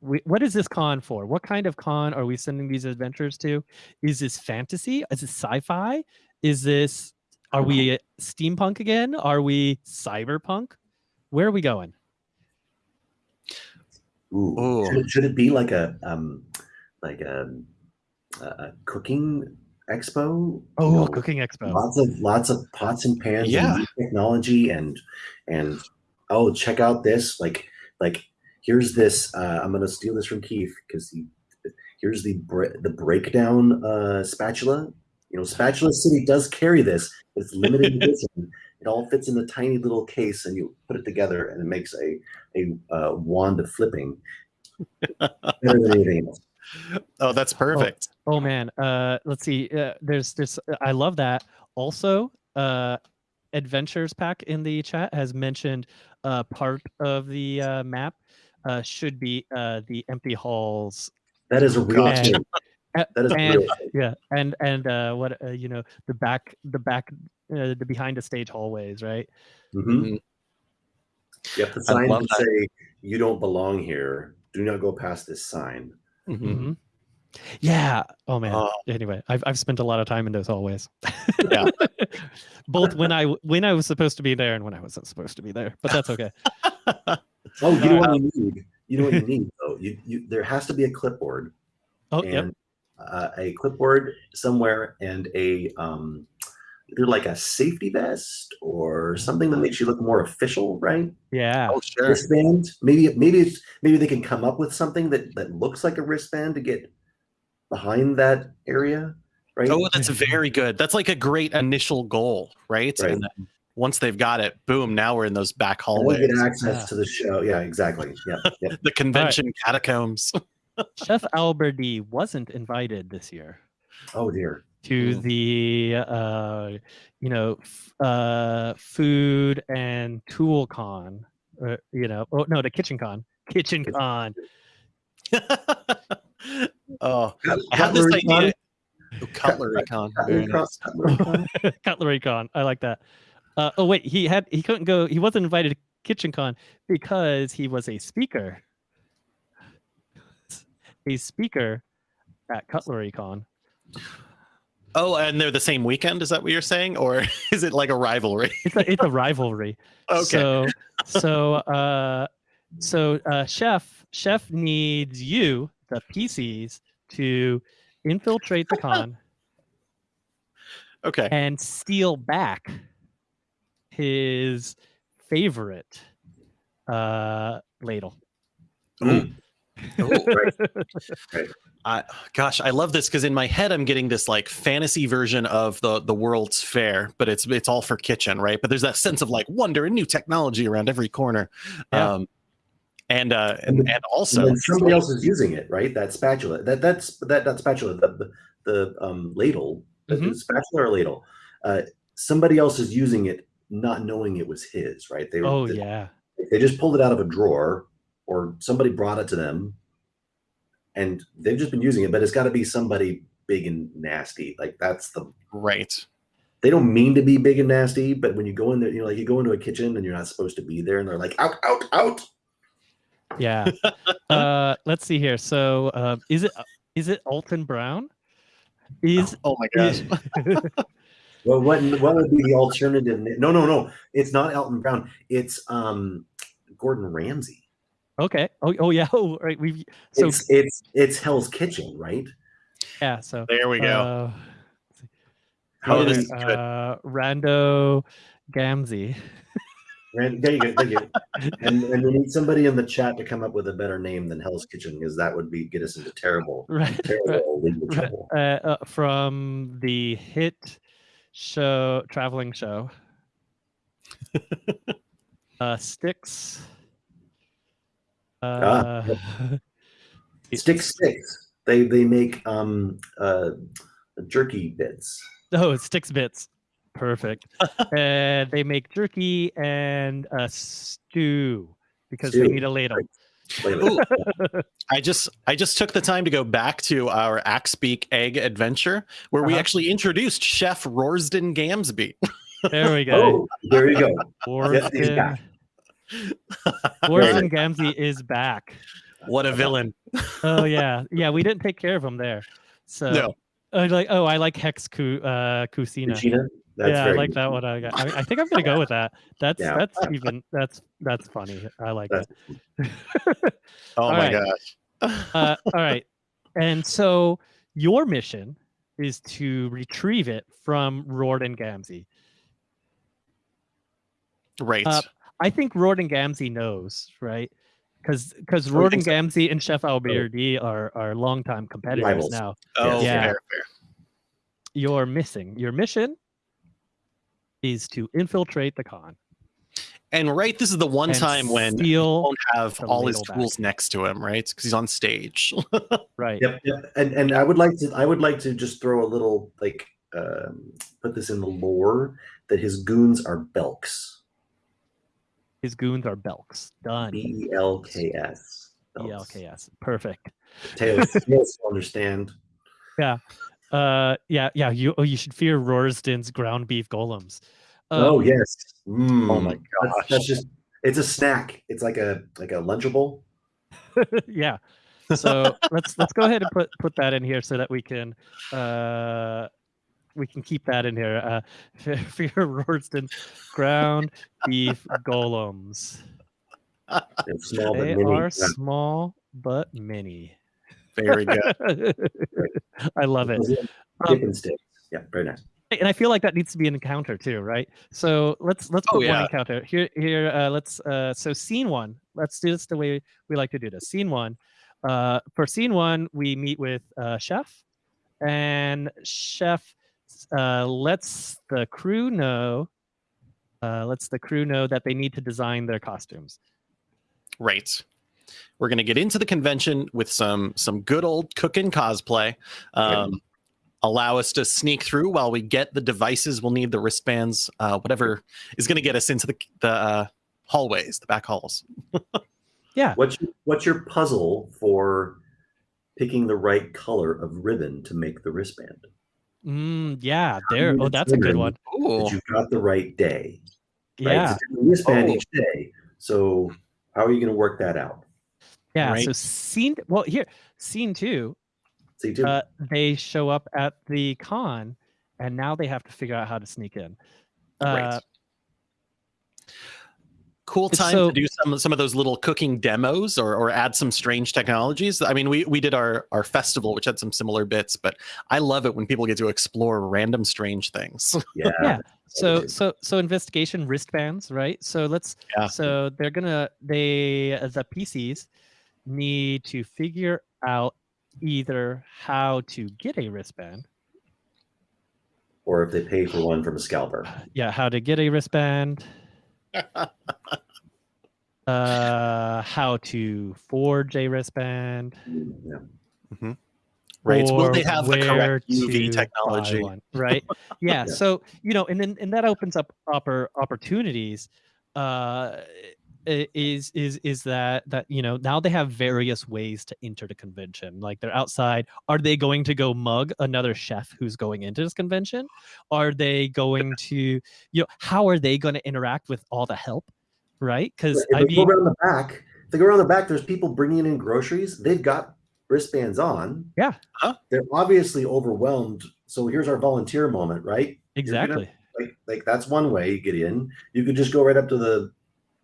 we, what is this con for? What kind of con are we sending these adventurers to? Is this fantasy? Is this sci-fi? Is this are we steampunk again? Are we cyberpunk? Where are we going? Ooh. Ooh. Should, it, should it be like a um like a, a, a cooking expo? You Oh, know, cooking expo. Lots of lots of pots and pans Yeah. and technology and and oh check out this like like here's this uh, I'm gonna steal this from Keith because he here's the bre- the breakdown uh, spatula. You know, Spatula City does carry this. It's limited edition. It all fits in a tiny little case, and you put it together, and it makes a a uh, wand of flipping better than anything else. Oh, that's perfect. Oh man, uh, let's see. Uh, there's this. I love that. Also, uh, Adventures Pack in the chat has mentioned uh, part of the uh, map uh, should be uh, the empty halls. That is a real God. Uh, That is and real yeah, and and uh, what uh, you know the back the back uh, the behind the stage hallways, right? Mhm. Mhm. Yep, the I sign love that. say, "You don't belong here. Do not go past this sign." Mhm. Mhm. Yeah. Oh man. Oh. Anyway, I've I've spent a lot of time in those hallways. Yeah. Both when I when I was supposed to be there and when I wasn't supposed to be there, but that's okay. Oh, you know what you need. You know what you need though. You, you there has to be a clipboard Oh, yep. And uh, a clipboard somewhere and a um, either like a safety vest or something that makes you look more official, right? Yeah. Oh, sure. Wristband. Maybe maybe it's maybe they can come up with something that that looks like a wristband to get behind that area, right? Oh, that's very good. That's like a great initial goal, right? Right. And then once they've got it, boom, now we're in those back And they hallways, get access Yeah. to the show. Yeah, exactly. Yeah, yeah. the convention catacombs. Chef Alberti wasn't invited this year Oh dear. to Mm. the uh, you know f- uh, food and tool con. Or, you know, oh no, the kitchen con. Kitchen con. oh, I have this cutlery idea. con? Oh, Cutlery con. Cutlery con- cutlery con? Cutlery con. I like that. Uh, oh wait, he had he couldn't go. He wasn't invited to Kitchen Con because he was a speaker. A speaker at Cutlery Con. Oh, and they're the same weekend. Is that what you're saying, or is it like a rivalry? It's a it's a rivalry. Okay. So so uh so uh chef chef needs you the pcs to infiltrate the con Okay. and steal back his favorite uh ladle Mm. Right. I gosh, I love this because in my head I'm getting this like fantasy version of the the World's Fair, but it's it's all for kitchen, right? But there's that sense of like wonder and new technology around every corner. Yeah. Um and uh and, and And also then somebody else is using it, right? That spatula, that that's that that spatula, the the, um, ladle, the- the Mhm. spatula or ladle. Uh, somebody else is using it, not knowing it was his, right? They oh they, yeah they just pulled it out of a drawer, or somebody brought it to them, and they've just been using it. But it's got to be somebody big and nasty. Like that's the right. they don't mean to be big and nasty, but when you go in there, you know, like you go into a kitchen and you're not supposed to be there, and they're like, out, out, out. yeah uh let's see here so um is it is it alton brown is Oh my gosh. Well, what what would be the alternative? No, no, no. It's not Alton Brown. It's um Gordon Ramsay. Okay oh, oh yeah oh right we've so it's it's it's Hell's Kitchen, right? yeah so There we go. uh, How Oh, this is good. uh rando gamzee Ran- there you go. Thank you. And and we need somebody in the chat to come up with a better name than Hell's Kitchen, because that would be get us into terrible, right terrible legal Right, trouble. uh, uh, from the hit show traveling show uh sticks uh Ah, Stick sticks. They they make um uh jerky bits. oh sticks bits perfect and they make jerky and a stew because they need a ladle Wait a minute. Ooh. I just I just took the time to go back to our Axebeak egg adventure where we Uh-huh. actually introduced Chef Rorsden Gamsby. there we go Oh, there you go. Yes, he's Warden, back. Warden Gamzee is back. What a villain. Oh yeah, yeah. We didn't take care of him there. So No. I like. Oh, I like Hex Cu, uh, Cucina. Cucina? That's yeah, I like good. that one. I, got. I, I think I'm gonna go with that. That's Yeah. that's even that's that's funny. I like That's- it. Oh All my right. gosh. Uh, all right, and so your mission is to retrieve it from Rorden Gamzee. right. Uh, I think Rorden Gamzee knows, right? Because because Oh, you Rorden so? Gamzee and Chef Alberdi are are longtime competitors Rivals. now. oh, yeah. fair, fair. You're missing. Your mission is to infiltrate the con. And right, this is the one and time when he won't have all his ladle back. tools next to him, right? Because he's on stage. right. Yep, yep. And and I would like to I would like to just throw a little like um, put this in the lore that his goons are Belks. His goons are Belks. Done. B E L K S. E ELKS. Perfect. Taylor Smith understand. Yeah. Uh, yeah, yeah. You oh, you should fear Rorsden's ground beef golems. oh Um, yes. Mm, Oh my that's, gosh. that's just it's a snack. It's like a like a lunchable. yeah. So let's let's go ahead and put put that in here so that we can uh we can keep that in here. Uh, fear Rorsden ground beef golems. Small but They mini. are small but many. Very good. I love it. Um, Dip and sticks. Yeah, very nice. and I feel like that needs to be an encounter too, right? So let's let's Oh, put one encounter here. Here, uh, let's uh, so scene one. Let's do this the way we like to do this. Scene one. Uh, for scene one, we meet with uh, chef, and chef uh, lets the crew know. Uh, lets the crew know that they need to design their costumes. Right. We're gonna get into the convention with some some good old cooking cosplay. Um, allow us to sneak through while we get the devices. We'll need the wristbands, uh, whatever is gonna get us into the the uh, hallways, the back halls. Yeah. What's your, what's your puzzle for picking the right color of ribbon to make the wristband? Mm, yeah, there. Oh, that's a good one. Ooh. That you've got the right day. Right? Yeah, It's a different wristband Oh. each day. So how are you going to work that out? yeah. right. So scene. Well, here, scene two. See, too. uh, they show up at the con and now they have to figure out how to sneak in. Uh, Right. Cool time so- to do some some of those little cooking demos or, or add some strange technologies. I mean, we we did our our festival, which had some similar bits, but I love it when people get to explore random strange things. Yeah. Yeah. So so so investigation wristbands, right? So let's Yeah. so they're gonna they the PCs need to figure out either how to get a wristband, Or if they pay for one from a scalper. yeah, how to get a wristband, uh, how to forge a wristband, Yeah. right? Will they have the correct UV technology? one, right? Yeah, Yeah. So you know, and then and that opens up oppor- opportunities. Uh, i- is is is that that you know now they have various ways to enter the convention like they're outside are they going to go mug another chef who's going into this convention are they going to you know how are they going to interact with all the help right because i they go mean around the back, they go around the back, there's people bringing in groceries. They've got wristbands on. Yeah. Huh? They're obviously overwhelmed. So here's our volunteer moment, right? exactly Like, like that's one way you get in. You could just go right up to the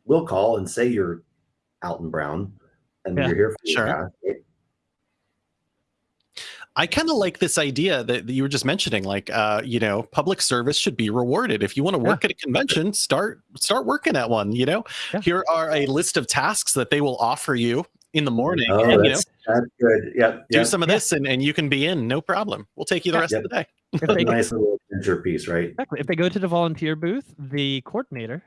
will call and say you're Alton Brown and Yeah. you're here for Sure. task. I kind of like this idea that, that you were just mentioning. Like, uh, you know, public service should be rewarded. If you want to Yeah. work at a convention, start start working at one. You know, Yeah. here are a list of tasks that they will offer you in the morning. Oh, and, you know, that's, that's good. Yeah. do yeah. some of Yeah. this, and, and you can be in. No problem. We'll take you the Yeah. rest of the day. if they a nice little centerpiece, right? Exactly. If they go to the volunteer booth, the coordinator,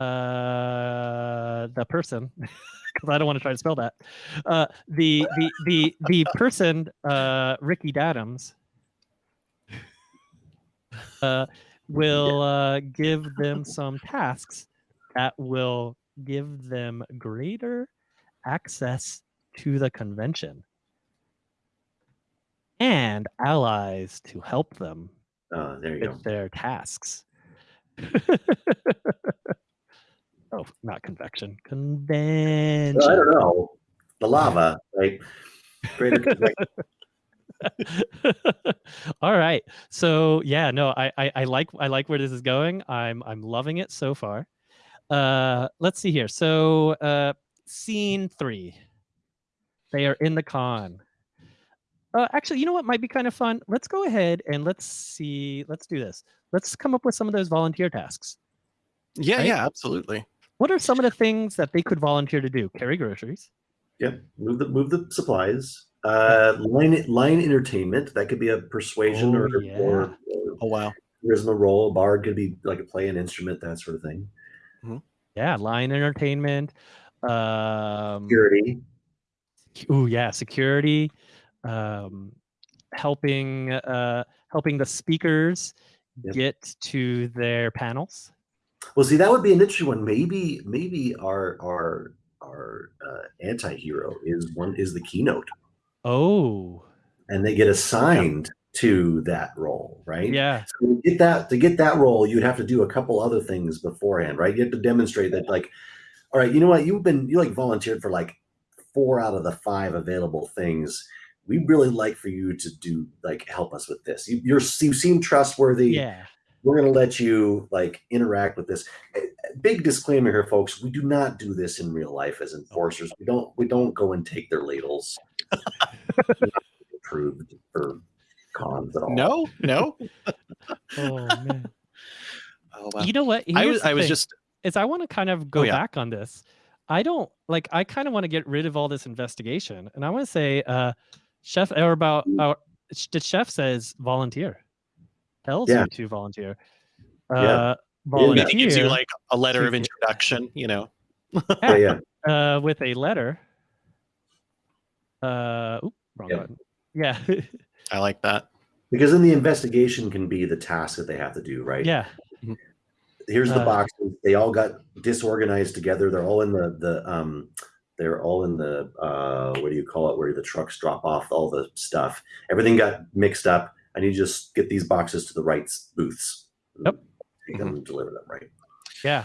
uh, the person, because I don't want to try to spell that, uh, the the the the person, uh, Ricky Dadams, uh, will uh, give them some tasks that will give them greater access to the convention and allies to help them Uh, there you go. with their tasks. oh, not convection. Convention. Well, I don't know. The lava, right? Greater convection. All right. So yeah, no, I, I I like I like where this is going. I'm I'm loving it so far. Uh let's see here. So uh scene three. They are in the con. Uh, actually, you know what might be kind of fun? Let's go ahead and let's see. Let's do this. Let's come up with some of those volunteer tasks. Yeah, Right? yeah, absolutely. What are some of the things that they could volunteer to do? Carry groceries. Yep. Move the move the supplies. Uh, line line entertainment. That could be a persuasion Oh, or, yeah. or, or Oh wow. charisma role. A bard could be like a play an instrument, that sort of thing. Yeah, line entertainment. Um, Security. oh yeah, security. Um, helping uh, helping the speakers Yep. get to their panels. Well, see, that would be an interesting one. Maybe maybe our our our uh, anti-hero is one is the keynote, Oh, and they get assigned to that role, right? yeah, So to get that to get that role, you'd have to do a couple other things beforehand, right? You have to demonstrate that, like, all right, you know what, you've been you like volunteered for like four out of the five available things. We really like for you to do like help us with this. You, you're you seem trustworthy. yeah. We're gonna let you like interact with this. Eh, Big disclaimer here, folks. We do not do this in real life as enforcers. We don't we don't go and take their ladles. approved for cons at all. No, no. Oh man. Oh wow. You know what? I was I was just is I want to kind of go yeah. back on this. I don't like. I kind of want to get rid of all this investigation, and I want to say, uh, Chef or about our the chef says volunteer, tells Yeah. you to volunteer. Yeah. Uh, volunteer he gives you like a letter of introduction, you know. Yeah, yeah. uh, with a letter. Uh, oop, wrong Yeah. button. Yeah, I like that. Because then the investigation can be the task that they have to do, right? yeah, Here's the Uh, boxes. They all got disorganized together. They're all in the the um they're all in the uh what do you call it where the trucks drop off all the stuff. Everything got mixed up. I need to just get these boxes to the right booths. Yep. Take them and deliver them right. yeah.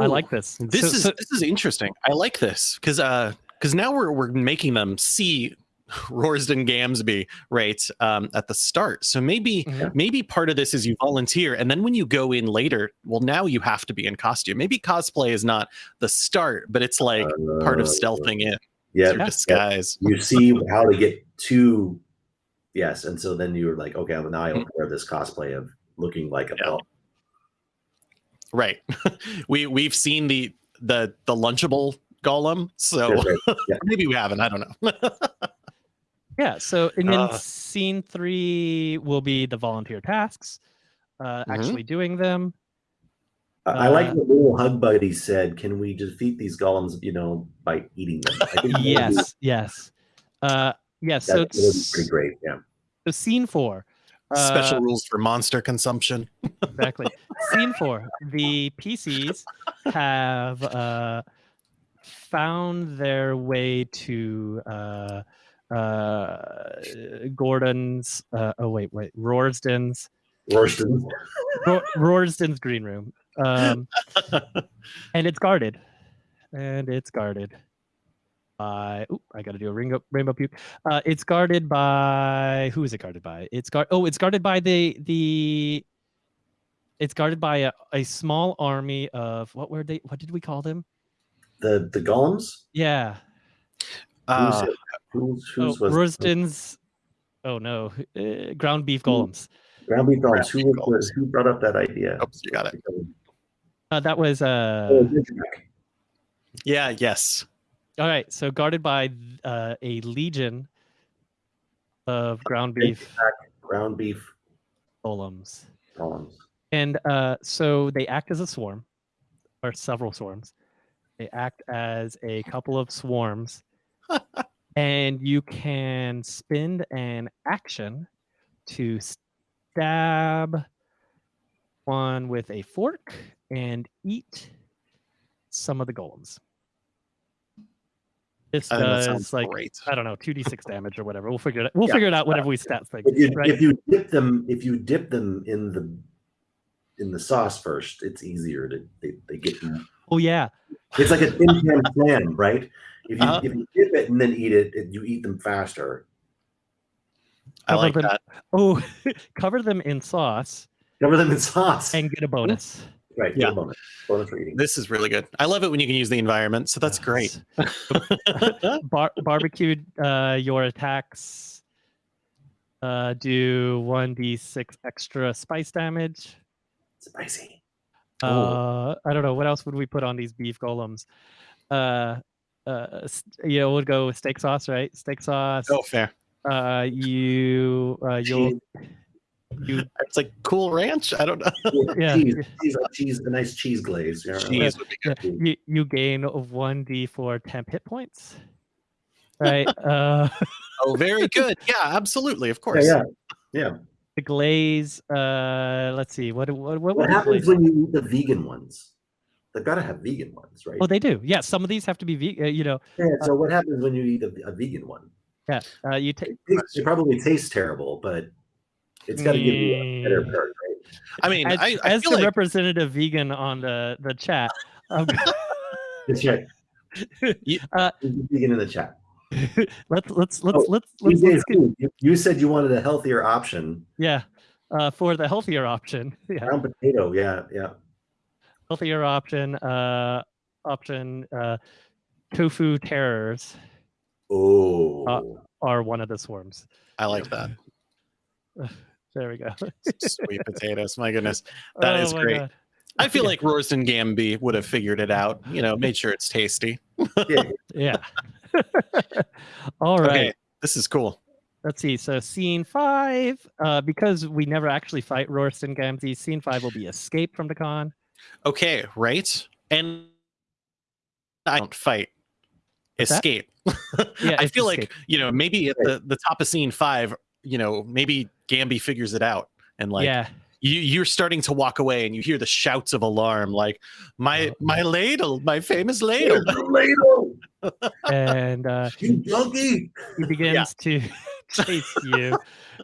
I like this. This So- is so- this is interesting. I like this because uh because now we're we're making them see Rorsden Gamsby right um, at the start. So maybe Mhm. maybe part of this is you volunteer, and then when you go in later, well, now you have to be in costume. Maybe cosplay is not the start, but it's like part of Uh, stealthing in Yeah, through disguise. you see how to get to yes, and so then you were like, okay, well, now I wear this cosplay of looking like a Yeah. belt. Right. we we've seen the the the lunchable golem, so right. Yeah. maybe we haven't. I don't know. Yeah. So and then Uh. scene three will be the volunteer tasks, uh, Mhm. actually doing them. I I like what little hug buddy said. Can we defeat these golems, you know, by eating them? I think that would be- Yes. Yes. Uh, yes. that so would be it's pretty great. Yeah. so scene four. Special uh, rules for monster consumption. exactly. Scene four. The PCs have uh, found their way to uh, uh, Gordon's. Uh, oh wait, wait, Rorsden's. Rorston. Ro- Rorsden's green room, um, and it's guarded, and it's guarded by. Ooh, I got to do a rainbow rainbow puke. Uh, it's guarded by who is it guarded by? It's guard. Oh, it's guarded by the the. It's guarded by a, a small army of what were they? What did we call them? The the golems. Yeah, Uh, who's, who's, oh, whose was Rorsden's. Oh no, uh, ground beef golems. ground beef golems? Who beef was, was who brought up that idea? oops, you got it. Uh, that was uh. Oh, Yeah. Yes. All right, so guarded by uh, a legion of ground beef ground beef golems, golems. and uh, so they act as a swarm, or several swarms. They act as a couple of swarms, and you can spend an action to stab one with a fork and eat some of the golems. This I that does like great. I don't know, two d six damage or whatever. We'll figure it. Out. We'll Yeah. figure it out whenever we stat things. If you right? if you dip them if you dip them in the in the sauce first, it's easier to they, they get oh yeah, it's like a tin can slam, right? If you Uh-huh. if you dip it and then eat it, it, you eat them faster. I like them- that. oh, cover them in sauce Cover them in sauce. and get a bonus. Right, Yeah. yeah. bonus. Bonus for eating. This is really good. I love it when you can use the environment. So that's great. Bar- barbecued uh, your attacks. Uh, do one d six extra spice damage. Spicy. Uh, I don't know what else would we put on these beef golems. Uh, uh, s- you know, we'll go with steak sauce, right? Steak sauce. oh, fair. Uh, you, uh, you'll, you, It's like cool ranch. I don't know. Yeah. Cheese, cheese, like cheese, a nice cheese glaze. Yeah. Cheese would you, you gain one d four temp hit points. Right. uh, Oh, very good. Yeah, absolutely. Of course. yeah, yeah. the glaze. Uh, let's see. What what what, What happens when you eat the vegan ones? They've got to have vegan ones, right? Oh, they do. Yeah, some of these have to be vegan. You know, yeah, so what happens when you eat a, a vegan one? yeah. Uh, you take. It, it probably tastes terrible, but it's got to give you a better Mm. part, right? I mean, As, I, I as the like representative vegan on the the chat, I'm That's right. You- Uh, vegan in the chat. let's let's let's Oh, let's You, let's, let's get, you, you said you wanted a healthier option. yeah. Uh, for the healthier option, yeah, Ground potato, yeah, yeah. healthier option. Uh, option. Uh, tofu terrors Oh, are one of the swarms. I like that. There we go. Sweet potatoes. My goodness. That Oh is great. God. I feel like Royston Gamby would have figured it out. You know, made sure it's tasty. yeah. Yeah. All right. Okay. This is cool. Let's see. So scene five, uh, because we never actually fight Royston Gamzee, scene five will be escape from the con. Okay, right? And I don't fight. What's? Escape. Yeah, I it's feel like, you know, maybe at the, the top of scene five, you know, maybe Gamby figures it out and like yeah. you you're starting to walk away and you hear the shouts of alarm like my my ladle, my famous ladle. Ladle, And uh, you donkey. he begins to chase you,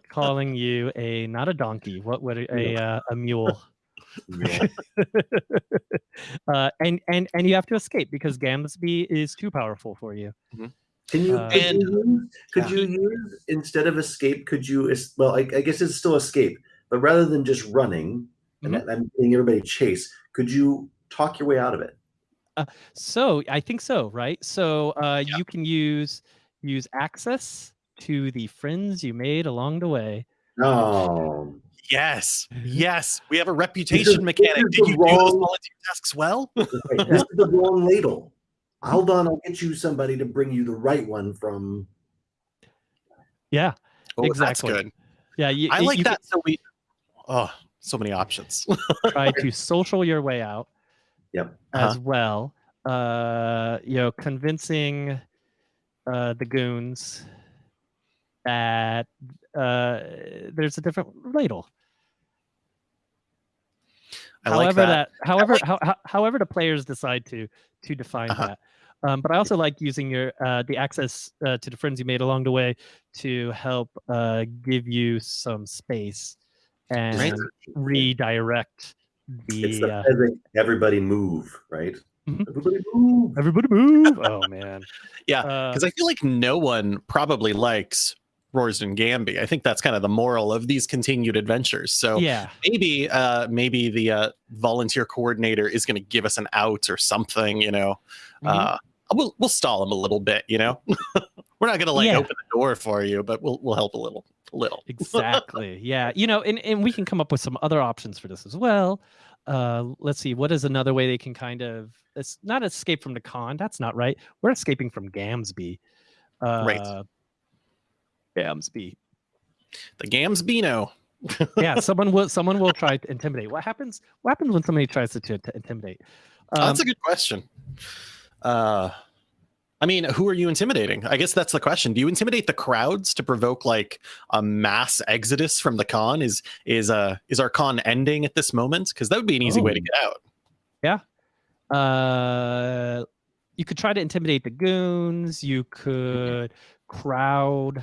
calling you a not a donkey. What would a a, uh, a mule? Yeah. uh, and and and you have to escape because Gamsby is too powerful for you. Mhm. Can you, Uh, could, And- you use, could yeah. you use instead of escape? Could you? Well, I, I guess it's still escape, but rather than just running Mm-hmm. and I'm getting everybody chase, could you talk your way out of it? So I think so, right? So uh, you can use use access to the friends you made along the way. No, Yes, yes, we have a reputation this mechanic. Did the you do those wrong- volunteer tasks well? Right, this is the wrong ladle. Hold on, I'll get you somebody to bring you the right one from. Yeah, Oh, Exactly. That's good. yeah. You, I you like can that. So we, oh, so many options. try to social your way out. Yep. As well, uh, you know, convincing uh, the goons that uh, there's a different ladle. I like however that. however like- how, how, however the players decide to to define Uh-huh. that um, but i also like using your uh, the access uh, to the friends you made along the way to help uh, give you some space and redirect It's the the uh, everybody move, right? Mhm. Everybody move. everybody move oh man Yeah, uh, because I feel like no one probably likes Roars and Gamby. I think that's kind of the moral of these continued adventures. So yeah maybe, uh, maybe the uh, volunteer coordinator is going to give us an out or something. You know, Mhm. uh, we'll we'll stall him a little bit. You know, we're not going to like Yeah. open the door for you, but we'll we'll help a little, a little. exactly yeah you know and, and we can come up with some other options for this as well uh let's see what is another way they can kind of it's not escape from the con that's not right we're escaping from gamsby uh Right. gamsby The Gamsbino. yeah someone will someone will try to intimidate what happens what happens when somebody tries to, to, to intimidate Oh, um, that's a good question. Uh, I mean, who are you intimidating? I guess that's the question. Do you intimidate the crowds to provoke like a mass exodus from the con? Is is uh is our con ending at this moment? Because that would be an easy way to Oh. get out. Yeah. Uh you could try to intimidate the goons you could crowd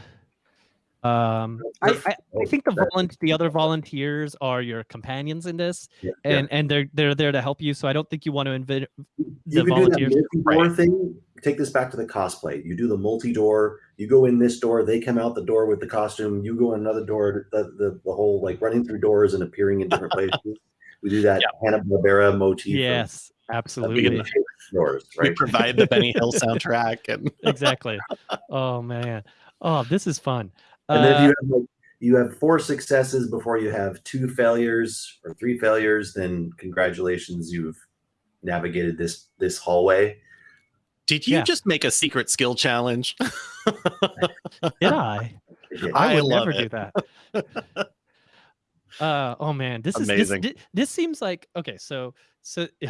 um I, I I think the volun- the other volunteers are your companions in this, Yeah, and and they're they're there to help you. So I don't think you want to invite you the can volunteers. do that multi-door thing. Take this back to the cosplay. You do the multi-door. You go in this door. They come out the door with the costume. You go in another door. The the, the whole like running through doors and appearing in different places. We do that Hanna Barbera motif. Yes, of absolutely, in the doors, We provide the Benny Hill soundtrack, and exactly. Oh man, oh this is fun. And then if Uh, you have like you have four successes before you have two failures or three failures, then congratulations, you've navigated this this hallway. did you Yeah. just make a secret skill challenge? did I? Yeah. I I would love never do that. Uh, oh man, this Amazing. is this, this seems like okay. So so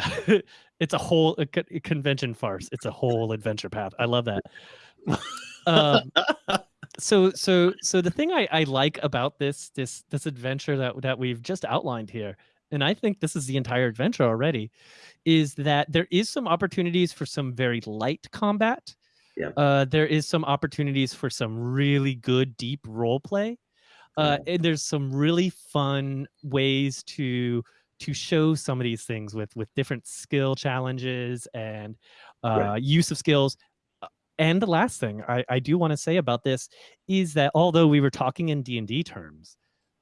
it's a whole a convention farce. It's a whole adventure path. I love that. um, so so so the thing I, I like about this this this adventure that that we've just outlined here, and I think this is the entire adventure already, is that there is some opportunities for some very light combat. Yeah. Uh, there is some opportunities for some really good deep role play. Uh, and there's some really fun ways to to show some of these things with with different skill challenges and uh, Right. use of skills. And the last thing I, I do want to say about this is that although we were talking in D and D terms,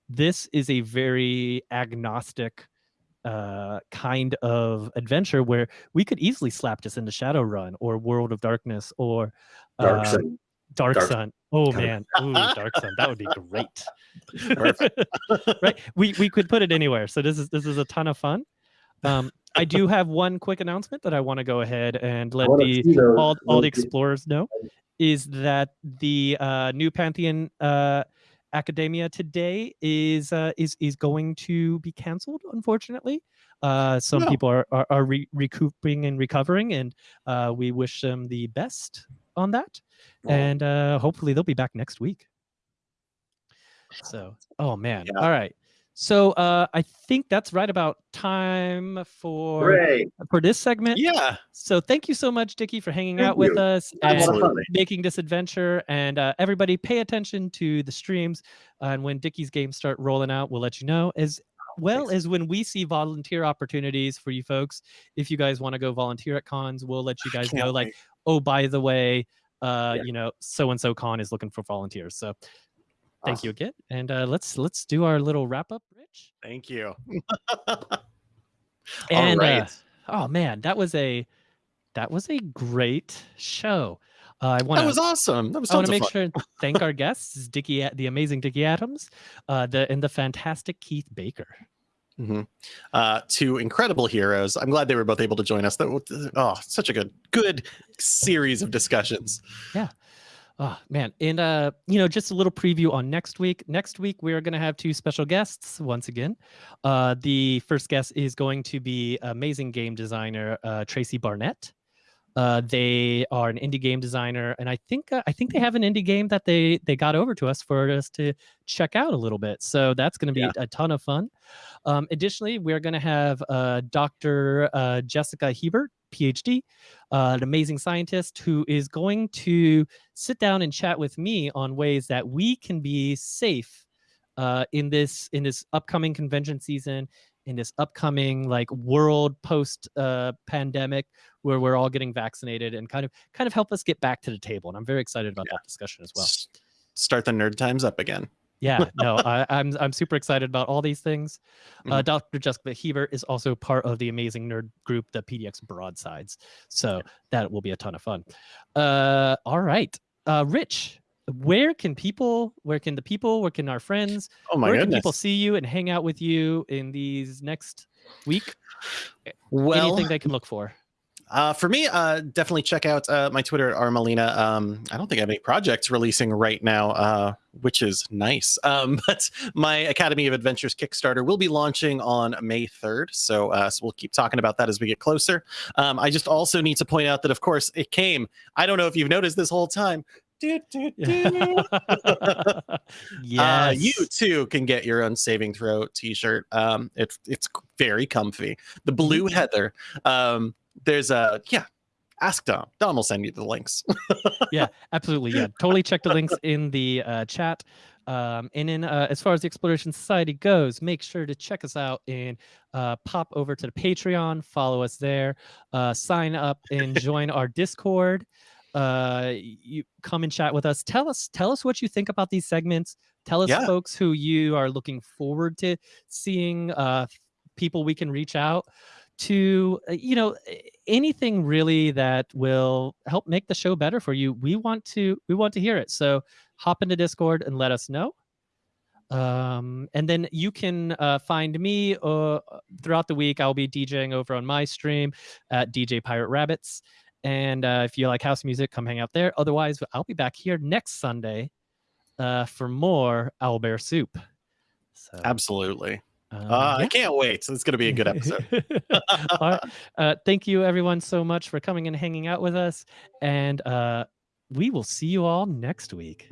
this is a very agnostic uh, kind of adventure where we could easily slap this into Shadowrun or World of Darkness or Dark uh, Sun. Dark, Dark- Sun. Oh Dark- man, Ooh, Dark Sun. That would be great. Right? We we could put it anywhere. So this is this is a ton of fun. Um, I do have one quick announcement that I want to go ahead and let the all, all the explorers know is that the uh, new Pantheon uh, Academia today is uh, is is going to be canceled. Unfortunately, uh, some No. people are are, are re- recouping and recovering, and uh, we wish them the best on that. And uh, hopefully they'll be back next week. So, oh man, Yeah. all right. So uh, I think that's right about time for Hooray! for this segment. yeah, So thank you so much, Dickie, for hanging Thank out with us Had a and lot of fun. making this adventure. And uh, everybody, pay attention to the streams. and when Dickie's games start rolling out, we'll let you know. As well Thanks. as when we see volunteer opportunities for you folks, if you guys want to go volunteer at cons, we'll let you guys Can't know. Like, oh, by the way, uh, Yeah. you know, so and so con is looking for volunteers. So thank you again, and uh, let's let's do our little wrap up, Rich. Thank you. And All uh, oh man, that was a that was a great show. Uh, I want that to was awesome. That was I want to make fun. sure and thank our guests, Dickie, the amazing Dickie Adams, uh, the and the fantastic Keith Baker. Mhm. Uh, two incredible heroes. I'm glad they were both able to join us. That oh, such a good, good series of discussions. Oh man, and uh, you know, just a little preview on next week. Next week we are going to have two special guests once again. Uh, the first guest is going to be amazing game designer uh, Tracy Barnett. Uh, they are an indie game designer, and I think uh, I think they have an indie game that they they got over to us for us to check out a little bit. So that's going to be Yeah. a ton of fun. Um, additionally, we're going to have uh, Dr. Uh, Jessica Hebert, PhD, uh, an amazing scientist who is going to sit down and chat with me on ways that we can be safe uh, in this in this upcoming convention season in this upcoming like world post uh, pandemic where we're all getting vaccinated and kind of kind of help us get back to the table. And i'm very excited about that discussion as well. Start the nerd times up again. Yeah no I, i'm i'm super excited about all these things. Uh, Mhm. dr jessica hebert is also part of the amazing nerd group the pdx broadsides. So that will be a ton of fun. Uh all right. Uh rich where can people where can the people where can our friends Oh my where goodness. can people see you and hang out with you in these next week? Well, anything they can look for Uh, for me, uh, definitely check out uh, my Twitter, Armalina. Um, I don't think I have any projects releasing right now, uh, which is nice. Um, but my Academy of Adventures Kickstarter will be launching on May 3rd. So, uh, so we'll keep talking about that as we get closer. Um, I just also need to point out that, of course, it came. I don't know if you've noticed this whole time. Do, do, do. yes Uh, you too can get your own saving throw T-shirt. Um, it, it's very comfy. The blue heather. There's a yeah. Ask Dom. Dom will send you the links. yeah, absolutely. Yeah, totally check the links in the uh, chat. Um, and then, uh, as far as the Exploration Society goes, make sure to check us out and uh, pop over to the Patreon, follow us there, uh, sign up and join our Discord. Uh, you come and chat with us. Tell us, tell us what you think about these segments. Tell us, Yeah. folks, who you are looking forward to seeing. Uh, people we can reach out to uh, you know anything really that will help make the show better for you we want to we want to hear it. So hop into discord and let us know. Um and then you can uh, find me uh, throughout the week. I'll be djing over on my stream at dj pirate rabbits. And uh, if you like house music come hang out there. Otherwise i'll be back here next sunday uh, for more owlbear soup. So Absolutely. Um, Uh, yeah. I can't wait. So it's going to be a good episode. All right. Uh, thank you, everyone, so much for coming and hanging out with us. And uh, we will see you all next week.